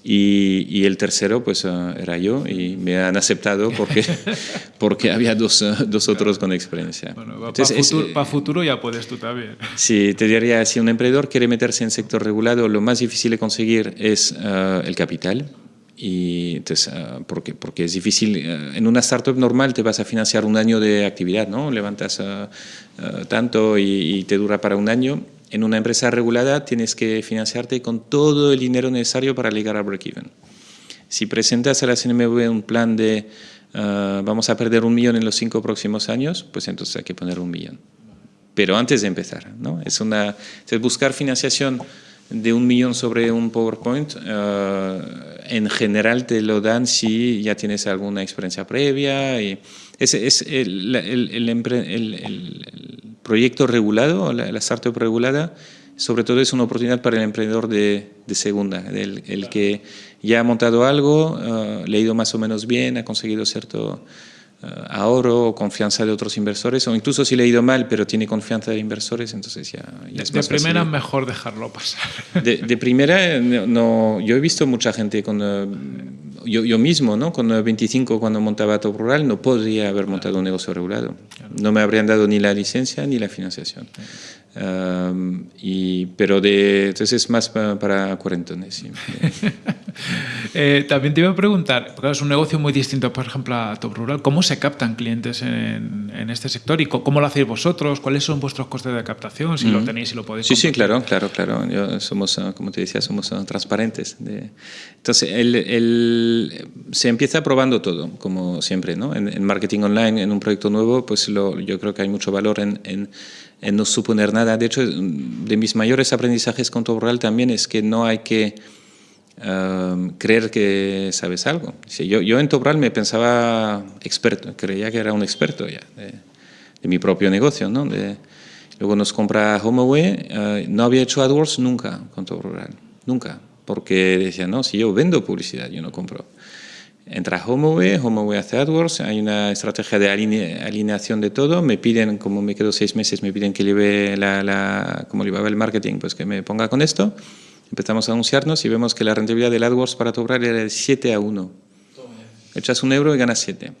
Speaker 2: Y, y el tercero, pues uh, era yo y me han aceptado porque, [LAUGHS] [LAUGHS] porque había dos, uh, dos otros con experiencia.
Speaker 1: Bueno, para futuro, pa futuro, ya puedes tú también. [LAUGHS]
Speaker 2: Sí, te diría, si un emprendedor quiere meterse en sector regulado, lo más difícil de conseguir es uh, el capital y entonces, uh, porque, porque es difícil, uh, en una startup normal te vas a financiar un año de actividad, ¿no? Levantas uh, tanto y, y, te dura para un año. En una empresa regulada tienes que financiarte con todo el dinero necesario para llegar a break-even. Si presentas a la CNMV un plan de vamos a perder un millón en los cinco próximos años, pues entonces hay que poner un millón. Pero antes de empezar, ¿no? Es, una, es buscar financiación de un millón sobre un PowerPoint, uh, en general te lo dan si ya tienes alguna experiencia previa. Y es, es el, el, el, el, proyecto regulado, la, la, startup regulada, sobre todo es una oportunidad para el emprendedor de, de segunda, el, el, que ya ha montado algo, uh, le ha ido más o menos bien, ha conseguido cierto ahorro o confianza de otros inversores, o incluso si le ha ido mal, pero tiene confianza de inversores, entonces ya, ya
Speaker 1: de,
Speaker 2: es
Speaker 1: de primera fácil. mejor dejarlo pasar. [LAUGHS]
Speaker 2: De, de primera, no, yo he visto mucha gente con... Yo, yo, mismo, ¿no? con 25 cuando montaba Top Rural, no podría haber montado un negocio regulado. No me habrían dado ni la licencia ni la financiación. Um, y, pero de, entonces es más para, para cuarentones. Sí. [LAUGHS]
Speaker 1: eh, también te iba a preguntar, porque es un negocio muy distinto, por ejemplo, a Top Rural. ¿Cómo se captan clientes en, en este sector y cómo lo hacéis vosotros? ¿Cuáles son vuestros costes de captación? Si mm. lo tenéis y si lo podéis.
Speaker 2: Sí, compartir. sí, claro, claro, claro. Yo, somos, como te decía, somos transparentes. De... Entonces, el, el, se empieza probando todo, como siempre, ¿no? En, en, marketing online, en un proyecto nuevo, pues lo, yo creo que hay mucho valor en, en en no suponer nada. De hecho, de mis mayores aprendizajes con Top Rural también es que no hay que um, creer que sabes algo. Yo, yo en Top Rural me pensaba experto, creía que era un experto ya de, de mi propio negocio. ¿no? Luego nos compra HomeAway, uh, no había hecho AdWords nunca con Top Rural, nunca, porque decía, no, si yo vendo publicidad, yo no compro entra HomeAway, HomeAway hace AdWords, hay una estrategia de aline, alineación de todo, me piden, como me quedo seis meses, me piden que lleve la, la, llevaba el marketing, pues que me ponga con esto, empezamos a anunciarnos y vemos que la rentabilidad del AdWords para Tobrar era de 7 a 1. Echas un euro y ganas 7.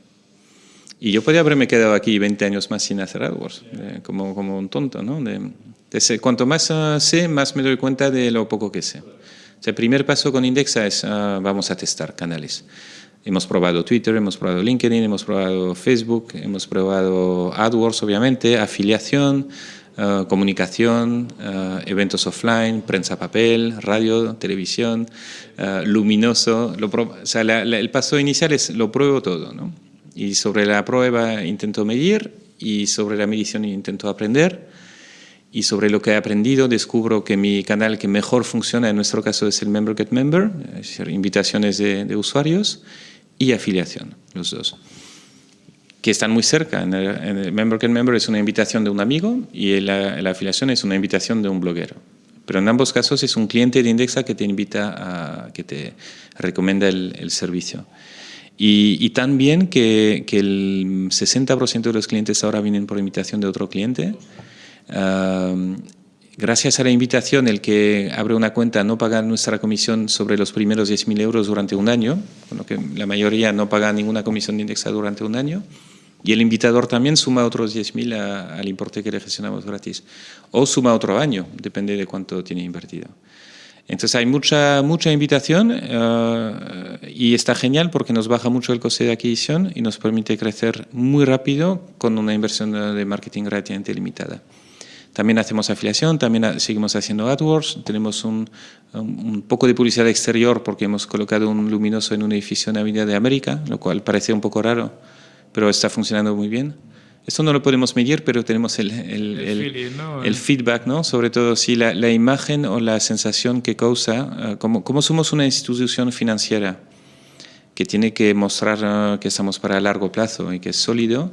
Speaker 2: Y yo podría haberme quedado aquí 20 años más sin hacer AdWords, como, un tonto, ¿no? De, de, cuanto más uh, sé, más me doy cuenta de lo poco que sé. El primer paso con Indexa es, uh, vamos a testar canales. Hemos probado Twitter, hemos probado LinkedIn, hemos probado Facebook, hemos probado AdWords, obviamente, afiliación, uh, comunicación, uh, eventos offline, prensa papel, radio, televisión, uh, luminoso. Lo o sea, la, la, el paso inicial es lo pruebo todo, ¿no? Y sobre la prueba intento medir y sobre la medición intento aprender y sobre lo que he aprendido descubro que mi canal que mejor funciona en nuestro caso es el Member Get Member, es decir, invitaciones de, de usuarios y afiliación, los dos que están muy cerca. En el, Member Can Member es una invitación de un amigo y la, la, afiliación es una invitación de un bloguero. Pero en ambos casos es un cliente de Indexa que te invita a, que te recomienda el, servicio. Y, también que, que el 60% de los clientes ahora vienen por invitación de otro cliente. Gracias a la invitación, el que abre una cuenta no paga nuestra comisión sobre los primeros 10.000 euros durante un año, bueno, que la mayoría no paga ninguna comisión de Indexa durante un año. Y el invitador también suma otros 10.000 al importe que le gestionamos gratis. O suma otro año, depende de cuánto tiene invertido. Entonces hay mucha, mucha invitación eh, y está genial porque nos baja mucho el coste de adquisición y nos permite crecer muy rápido con una inversión de marketing relativamente limitada. También hacemos afiliación, también seguimos haciendo AdWords, tenemos un, un, poco de publicidad exterior porque hemos colocado un luminoso en un edificio en Avenida de América, lo cual parece un poco raro pero está funcionando muy bien. Esto no lo podemos medir, pero tenemos el, el, feedback, ¿no? sobre todo si la, la, imagen o la sensación que causa, eh, como, como, somos una institución financiera que tiene que mostrar eh, que estamos para largo plazo y que es sólido,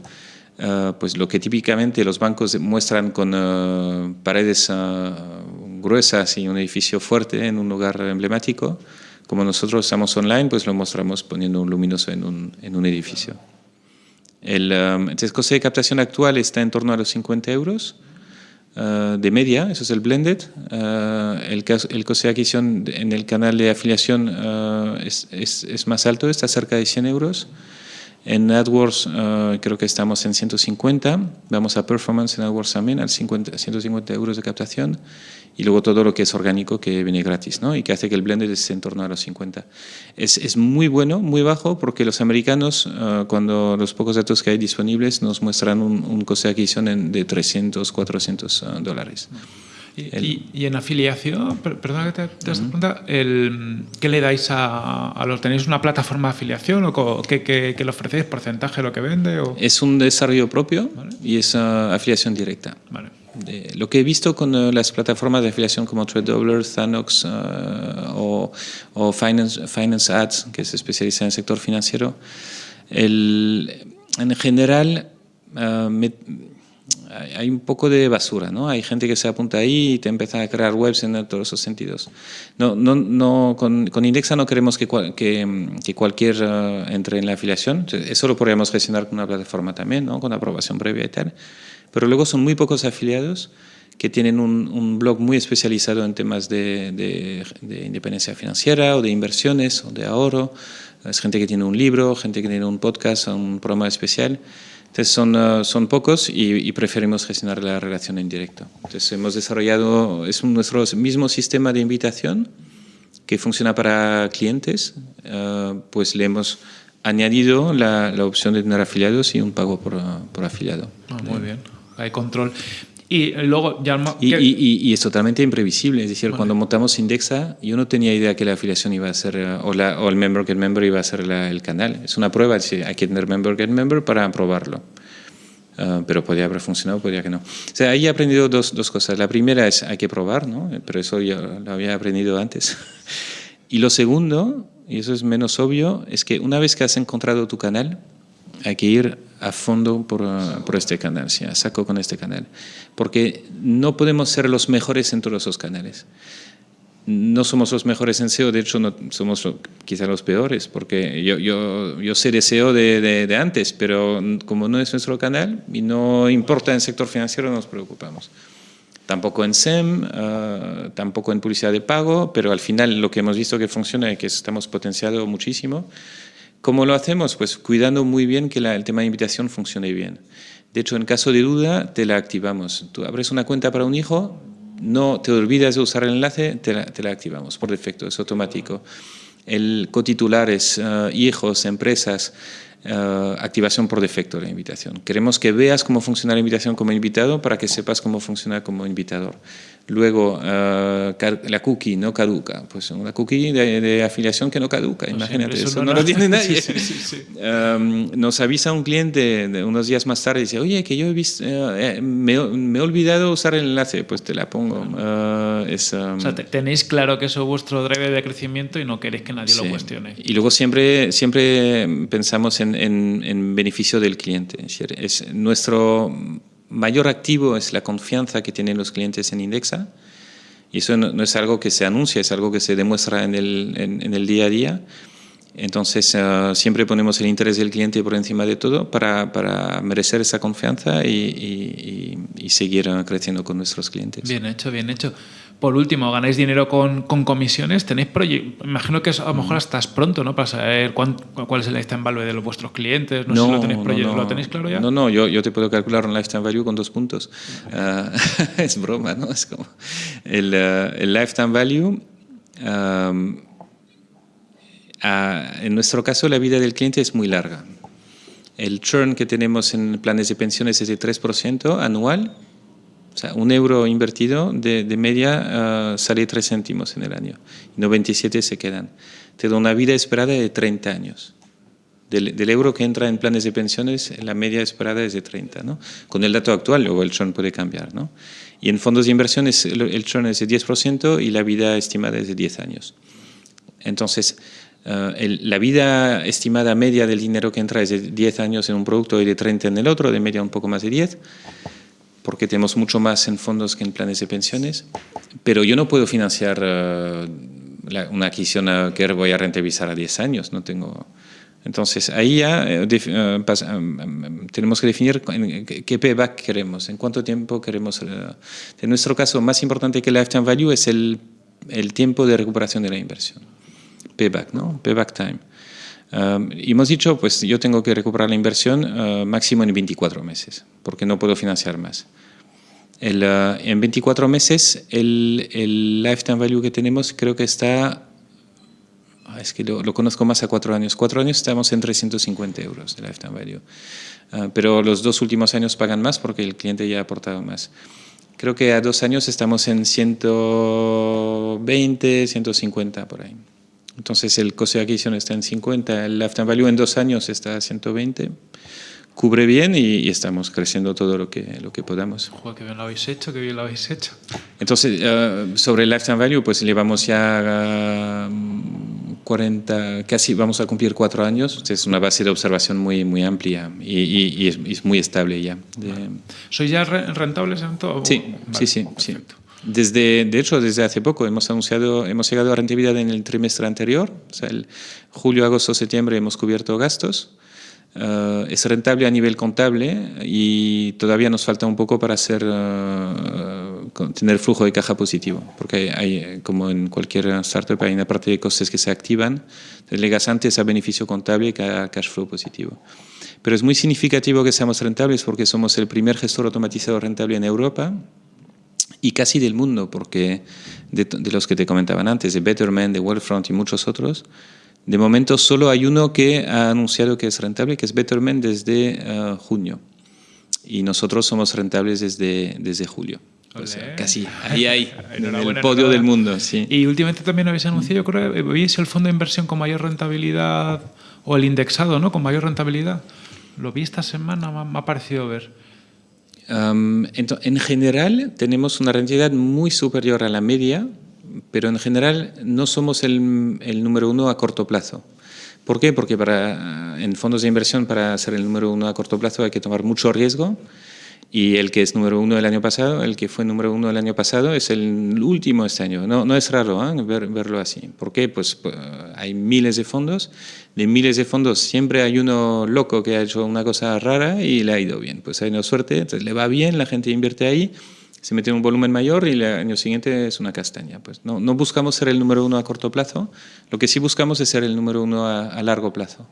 Speaker 2: eh, pues lo que típicamente los bancos muestran con paredes gruesas y un edificio fuerte en un lugar emblemático, como nosotros estamos online, pues lo mostramos poniendo un luminoso en un, en un edificio. El, um, coste de captación actual está en torno a los 50 euros de media, eso es el blended. El, el, coste de adquisición en el canal de afiliación es, es, más alto, está cerca de 100 euros. En AdWords creo que estamos en 150, vamos a Performance en AdWords también, al 50, 150 euros de captación y luego todo lo que es orgánico que viene gratis, ¿no? Y que hace que el blended esté en torno a los 50. Es, es muy bueno, muy bajo, porque los americanos, uh, cuando los pocos datos que hay disponibles, nos muestran un, un coste de adquisición de 300, 400 uh, dólares.
Speaker 1: Y, y, en afiliación, perdona que te, te uh -huh. pregunta, el, ¿qué le dais a, a, los? ¿Tenéis una plataforma de afiliación o qué, qué, qué le ofrecéis? ¿Porcentaje de lo que vende? O?
Speaker 2: Es un desarrollo propio ¿Vale? y es uh, afiliación directa.
Speaker 1: Vale
Speaker 2: de lo que he visto con uh, las plataformas de afiliación como TradeDoubler, Thanox uh, o, o, Finance, Finance Ads, que se especializa en el sector financiero, el, en general uh, me, hay un poco de basura, ¿no? Hay gente que se apunta ahí y te empieza a crear webs en todos esos sentidos. No, no, no, con, con Indexa no queremos que, que, que cualquier entre en la afiliación. Eso lo podríamos gestionar con una plataforma también, ¿no? Con aprobación previa y tal pero luego son muy pocos afiliados que tienen un, un blog muy especializado en temas de, de, de, independencia financiera o de inversiones o de ahorro. Es gente que tiene un libro, gente que tiene un podcast, un programa especial. Entonces son, uh, son pocos y, y, preferimos gestionar la relación en directo. Entonces hemos desarrollado, es un, nuestro mismo sistema de invitación que funciona para clientes, uh, pues le hemos añadido la, la, opción de tener afiliados y un pago por, por afiliado.
Speaker 1: Ah, muy bien hay control. Y luego ya...
Speaker 2: Y, y, y, es totalmente imprevisible, es decir, vale. cuando montamos Indexa, yo no tenía idea que la afiliación iba a ser, o, la, o el Member Get Member iba a ser la, el canal. Es una prueba, es decir, hay que tener Member Get Member para probarlo. Uh, pero podría haber funcionado, podría que no. O sea, ahí he aprendido dos, dos cosas. La primera es hay que probar, ¿no? Pero eso ya lo había aprendido antes. [LAUGHS] y lo segundo, y eso es menos obvio, es que una vez que has encontrado tu canal, hay que ir a fondo por, por este canal, ¿sí? a saco con este canal. Porque no podemos ser los mejores en todos los canales. No somos los mejores en SEO, de hecho no somos quizá los peores, porque yo, yo, yo sé de SEO de, de, de, antes, pero como no es nuestro canal y no importa en sector financiero, nos preocupamos. Tampoco en SEM, uh, tampoco en publicidad de pago, pero al final lo que hemos visto que funciona es que estamos potenciando muchísimo ¿Cómo lo hacemos? Pues cuidando muy bien que la, el tema de invitación funcione bien. De hecho, en caso de duda, te la activamos. Tú abres una cuenta para un hijo, no te olvidas de usar el enlace, te la, activamos por defecto, es automático. El cotitular es uh, hijos, empresas, eh, activación por defecto de la invitación. Queremos que veas cómo funciona la invitación como invitado para que sepas cómo funciona como invitador. Luego, uh, la cookie no caduca. Pues una cookie de, afiliación que no caduca, imagínate, eso, no, lo [LAUGHS] tiene nadie. Sí, sí, um, nos avisa un cliente de unos días más tarde y dice, oye, que yo he visto, uh, me, me, he olvidado usar el enlace, pues te la pongo. Uh, es, um,
Speaker 1: o sea, tenéis claro que eso es vuestro drive de crecimiento y no queréis que nadie lo cuestione.
Speaker 2: Y luego siempre, siempre pensamos en, en, en beneficio del cliente. Es nuestro mayor activo es la confianza que tienen los clientes en Indexa. Y eso no, es algo que se anuncia, es algo que se demuestra en el, en, el día a día. Entonces, eh, siempre ponemos el interés del cliente por encima de todo para, para merecer esa confianza y, y, y, seguir creciendo con nuestros clientes.
Speaker 1: Bien hecho, bien hecho. Por último, ganáis dinero con, con comisiones, tenéis proyectos, imagino que a lo mejor estás pronto, ¿no? Para saber cuál es el lifetime value de los vuestros clientes, no, sé si lo tenéis, no, ¿lo tenéis claro ya.
Speaker 2: No, no, yo, yo te puedo calcular un lifetime value con dos puntos. Ah, [LAUGHS] es broma, ¿no? Es como el, uh, el lifetime value... Um, en nuestro caso, la vida del cliente es muy larga. El churn que tenemos en planes de pensiones es de 3% anual un euro invertido de, de media uh, sale 3 céntimos en el año. Y 97 se quedan. Te da una vida esperada de 30 años. Del, euro que entra en planes de pensiones, la media esperada es de 30. ¿no? Con el dato actual, luego el churn puede cambiar. ¿no? Y en fondos de inversiones el, churn es de 10% y la vida estimada es de 10 años. Entonces, el, la vida estimada media del dinero que entra es de 10 años en un producto y de 30 en el otro, de media un poco más de 10 porque tenemos mucho más en fondos que en planes de pensiones, pero yo no puedo financiar uh, la, una adquisición que voy a rentabilizar a 10 años, no tengo... Entonces, ahí ya uh, uh, tenemos que definir qué payback queremos, en cuánto tiempo queremos... en nuestro caso, más importante que el lifetime value es el, el tiempo de recuperación de la inversión. Payback, ¿no? Payback time. Y hemos dicho, pues yo tengo que recuperar la inversión uh, máximo en 24 meses, porque no puedo financiar más. El, uh, en 24 meses, el, el, lifetime value que tenemos creo que está, ah, es que lo, lo, conozco más a cuatro años, cuatro años estamos en 350 euros de lifetime value, uh, pero los dos últimos años pagan más porque el cliente ya ha aportado más. Creo que a dos años estamos en 120, 150 por ahí. Entonces el coste de adquisición está en 50, el lifetime value en dos años está a 120, cubre bien y, estamos creciendo todo lo que, lo que podamos.
Speaker 1: Joder, qué bien lo habéis hecho, qué bien lo habéis hecho.
Speaker 2: Entonces, uh, sobre el lifetime value, pues llevamos ya uh, 40, casi vamos a cumplir cuatro años. Es una base de observación muy, muy amplia y, y, y es, es, muy estable ya.
Speaker 1: ¿Sois ya rentables en todo?
Speaker 2: Sí, vale, sí, sí, perfecto. sí. Desde, de hecho, desde hace poco hemos anunciado, hemos llegado a rentabilidad en el trimestre anterior, o sea, el julio, agosto, septiembre hemos cubierto gastos. Uh, es rentable a nivel contable y todavía nos falta un poco para hacer, uh, tener flujo de caja positivo, porque hay, como en cualquier startup, hay una parte de costes que se activan, delegas antes a beneficio contable y a cash flow positivo. Pero es muy significativo que seamos rentables porque somos el primer gestor automatizado rentable en Europa, y casi del mundo, porque de, de, los que te comentaban antes, de Betterment, de Wellfront y muchos otros, de momento solo hay uno que ha anunciado que es rentable, que es Betterment desde uh, junio. Y nosotros somos rentables desde, desde julio. O sea, casi ahí hay, [LAUGHS] en el podio del mundo. Sí.
Speaker 1: Y últimamente también habéis anunciado, yo creo, ¿veis el fondo de inversión con mayor rentabilidad o el indexado ¿no? con mayor rentabilidad? Lo vi esta semana, me ha parecido ver.
Speaker 2: Um, en general tenemos una rentabilidad muy superior a la media, pero en general no somos el, el número uno a corto plazo. ¿Por qué? Porque para, en fondos de inversión para ser el número uno a corto plazo hay que tomar mucho riesgo y el que es número uno el año pasado, el que fue número uno el año pasado, es el último este año. No, no es raro ¿eh? Ver, verlo así. ¿Por qué? Pues, pues hay miles de fondos, de miles de fondos siempre hay uno loco que ha hecho una cosa rara y le ha ido bien. Pues hay una suerte, entonces le va bien, la gente invierte ahí, se mete en un volumen mayor y el año siguiente es una castaña. Pues no, no buscamos ser el número uno a corto plazo, lo que sí buscamos es ser el número uno a, a largo plazo.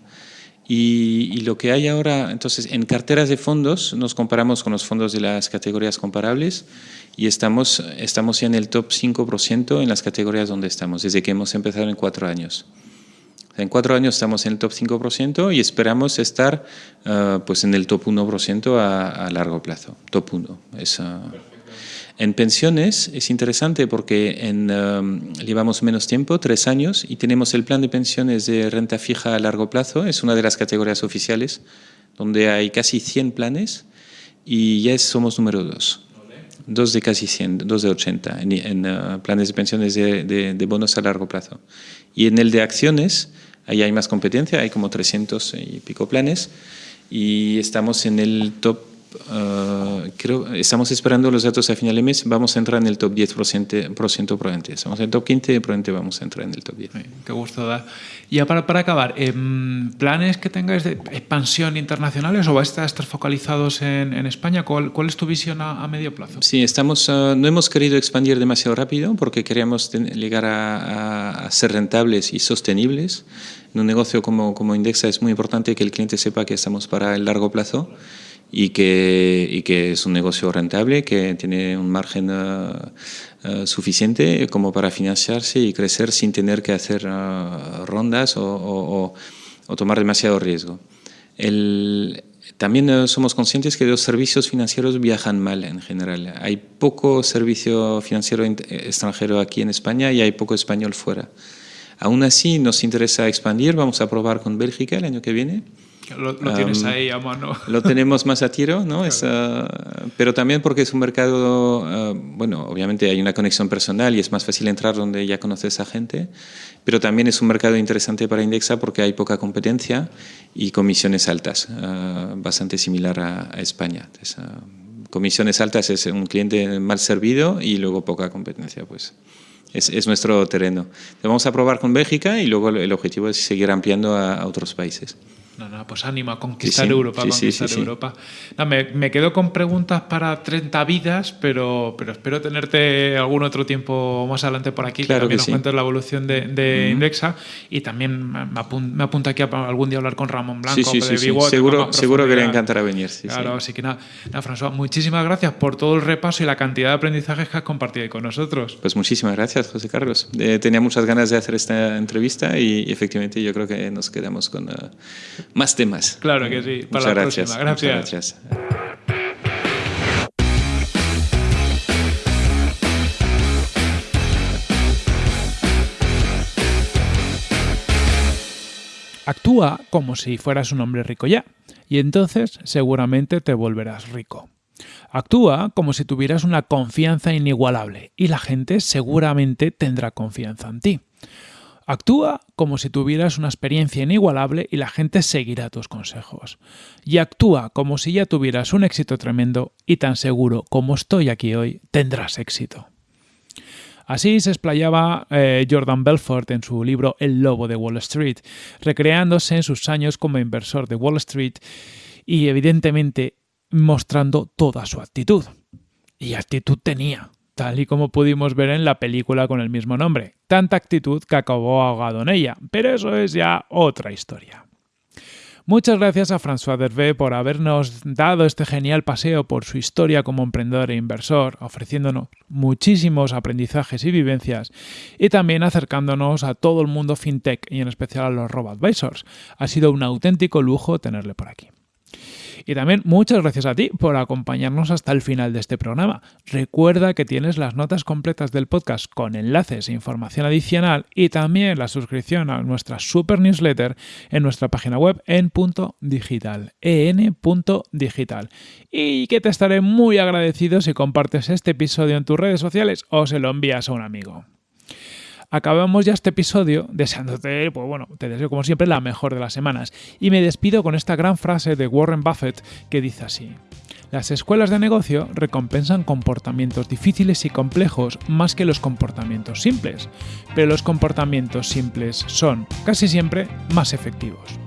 Speaker 2: Y, y, lo que hay ahora, entonces, en carteras de fondos nos comparamos con los fondos de las categorías comparables y estamos, estamos ya en el top 5% en las categorías donde estamos, desde que hemos empezado en cuatro años. En cuatro años estamos en el top 5% y esperamos estar uh, pues en el top 1% a, a, largo plazo. Top 1. Es, uh, en pensiones es interesante porque en, um, llevamos menos tiempo, tres años, y tenemos el plan de pensiones de renta fija a largo plazo. Es una de las categorías oficiales donde hay casi 100 planes y ya somos número dos. Dos de casi 100, dos de 80 en, en uh, planes de pensiones de, de, de bonos a largo plazo. Y en el de acciones Ahí hay más competencia, hay como 300 y pico planes y estamos en el top Uh, creo, estamos esperando los datos a final de mes, vamos a entrar en el top 10% probablemente. Estamos en el top 15 y probablemente vamos a entrar en el top 10.
Speaker 1: qué gusto da. Y ya para, para acabar, eh, ¿planes que tengáis de expansión internacionales o vais a estar focalizados en, en España? ¿Cuál, ¿Cuál, es tu visión a, a medio plazo?
Speaker 2: Sí, estamos, uh, no hemos querido expandir demasiado rápido porque queríamos llegar a, a, ser rentables y sostenibles. En un negocio como, como Indexa es muy importante que el cliente sepa que estamos para el largo plazo y que, y que es un negocio rentable, que tiene un margen uh, uh, suficiente como para financiarse y crecer sin tener que hacer uh, rondas o, o, o, tomar demasiado riesgo. El, también somos conscientes que los servicios financieros viajan mal en general. Hay poco servicio financiero extranjero aquí en España y hay poco español fuera. Aún así nos interesa expandir, vamos a probar con Bélgica el año que viene
Speaker 1: lo, lo tienes um, ahí a mano.
Speaker 2: Lo tenemos más a tiro, ¿no? Claro. Es, uh, pero también porque es un mercado, uh, bueno, obviamente hay una conexión personal y es más fácil entrar donde ya conoces a gente, pero también es un mercado interesante para Indexa porque hay poca competencia y comisiones altas, uh, bastante similar a, a España. Comisiones altas es un cliente mal servido y luego poca competencia, pues. Es, es, nuestro terreno. Vamos a probar con Bélgica y luego el objetivo es seguir ampliando a, a otros países.
Speaker 1: No, no, pues ánimo a conquistar sí. Europa, sí, conquistar sí, Europa. No, me, me, quedo con preguntas para 30 vidas, pero, pero espero tenerte algún otro tiempo más adelante por aquí, claro que también que nos cuentes la evolución de, de uh -huh. Indexa y también me, apunta aquí a algún día hablar con Ramón Blanco.
Speaker 2: Sí, Seguro, seguro que le encantará venir. Sí,
Speaker 1: claro, así que nada, nada, François, muchísimas gracias por todo el repaso y la cantidad de aprendizajes que has compartido con nosotros.
Speaker 2: Pues muchísimas gracias, José Carlos. Eh, tenía muchas ganas de hacer esta entrevista y, y efectivamente yo creo que nos quedamos con... Uh, más temas.
Speaker 1: Claro que sí.
Speaker 2: Para Muchas
Speaker 1: la
Speaker 2: gracias.
Speaker 1: próxima. Gracias.
Speaker 2: Muchas gracias.
Speaker 1: Actúa como si fueras un hombre rico ya, y entonces seguramente te volverás rico. Actúa como si tuvieras una confianza inigualable, y la gente seguramente tendrá confianza en ti. Actúa como si tuvieras una experiencia inigualable y la gente seguirá tus consejos. Y actúa como si ya tuvieras un éxito tremendo y tan seguro como estoy aquí hoy, tendrás éxito. Así se explayaba eh, Jordan Belfort en su libro El Lobo de Wall Street, recreándose en sus años como inversor de Wall Street y evidentemente mostrando toda su actitud. Y actitud tenía, tal y como pudimos ver en la película con el mismo nombre. Tanta actitud que acabó ahogado en ella, pero eso es ya otra historia. Muchas gracias a François Dervé por habernos dado este genial paseo por su historia como emprendedor e inversor, ofreciéndonos muchísimos aprendizajes y vivencias, y también acercándonos a todo el mundo fintech y en especial a los robo-advisors. Ha sido un auténtico lujo tenerle por aquí. Y también muchas gracias a ti por acompañarnos hasta el final de este programa. Recuerda que tienes las notas completas del podcast con enlaces e información adicional y también la suscripción a nuestra super newsletter en nuestra página web en punto digital, en.digital. Y que te estaré muy agradecido si compartes este episodio en tus redes sociales o se lo envías a un amigo acabamos ya este episodio deseándote, pues bueno, te deseo como siempre la mejor de las semanas. Y me despido con esta gran frase de Warren Buffett que dice así. Las escuelas de negocio recompensan comportamientos difíciles y complejos más que los comportamientos simples, pero los comportamientos simples son, casi siempre, más efectivos.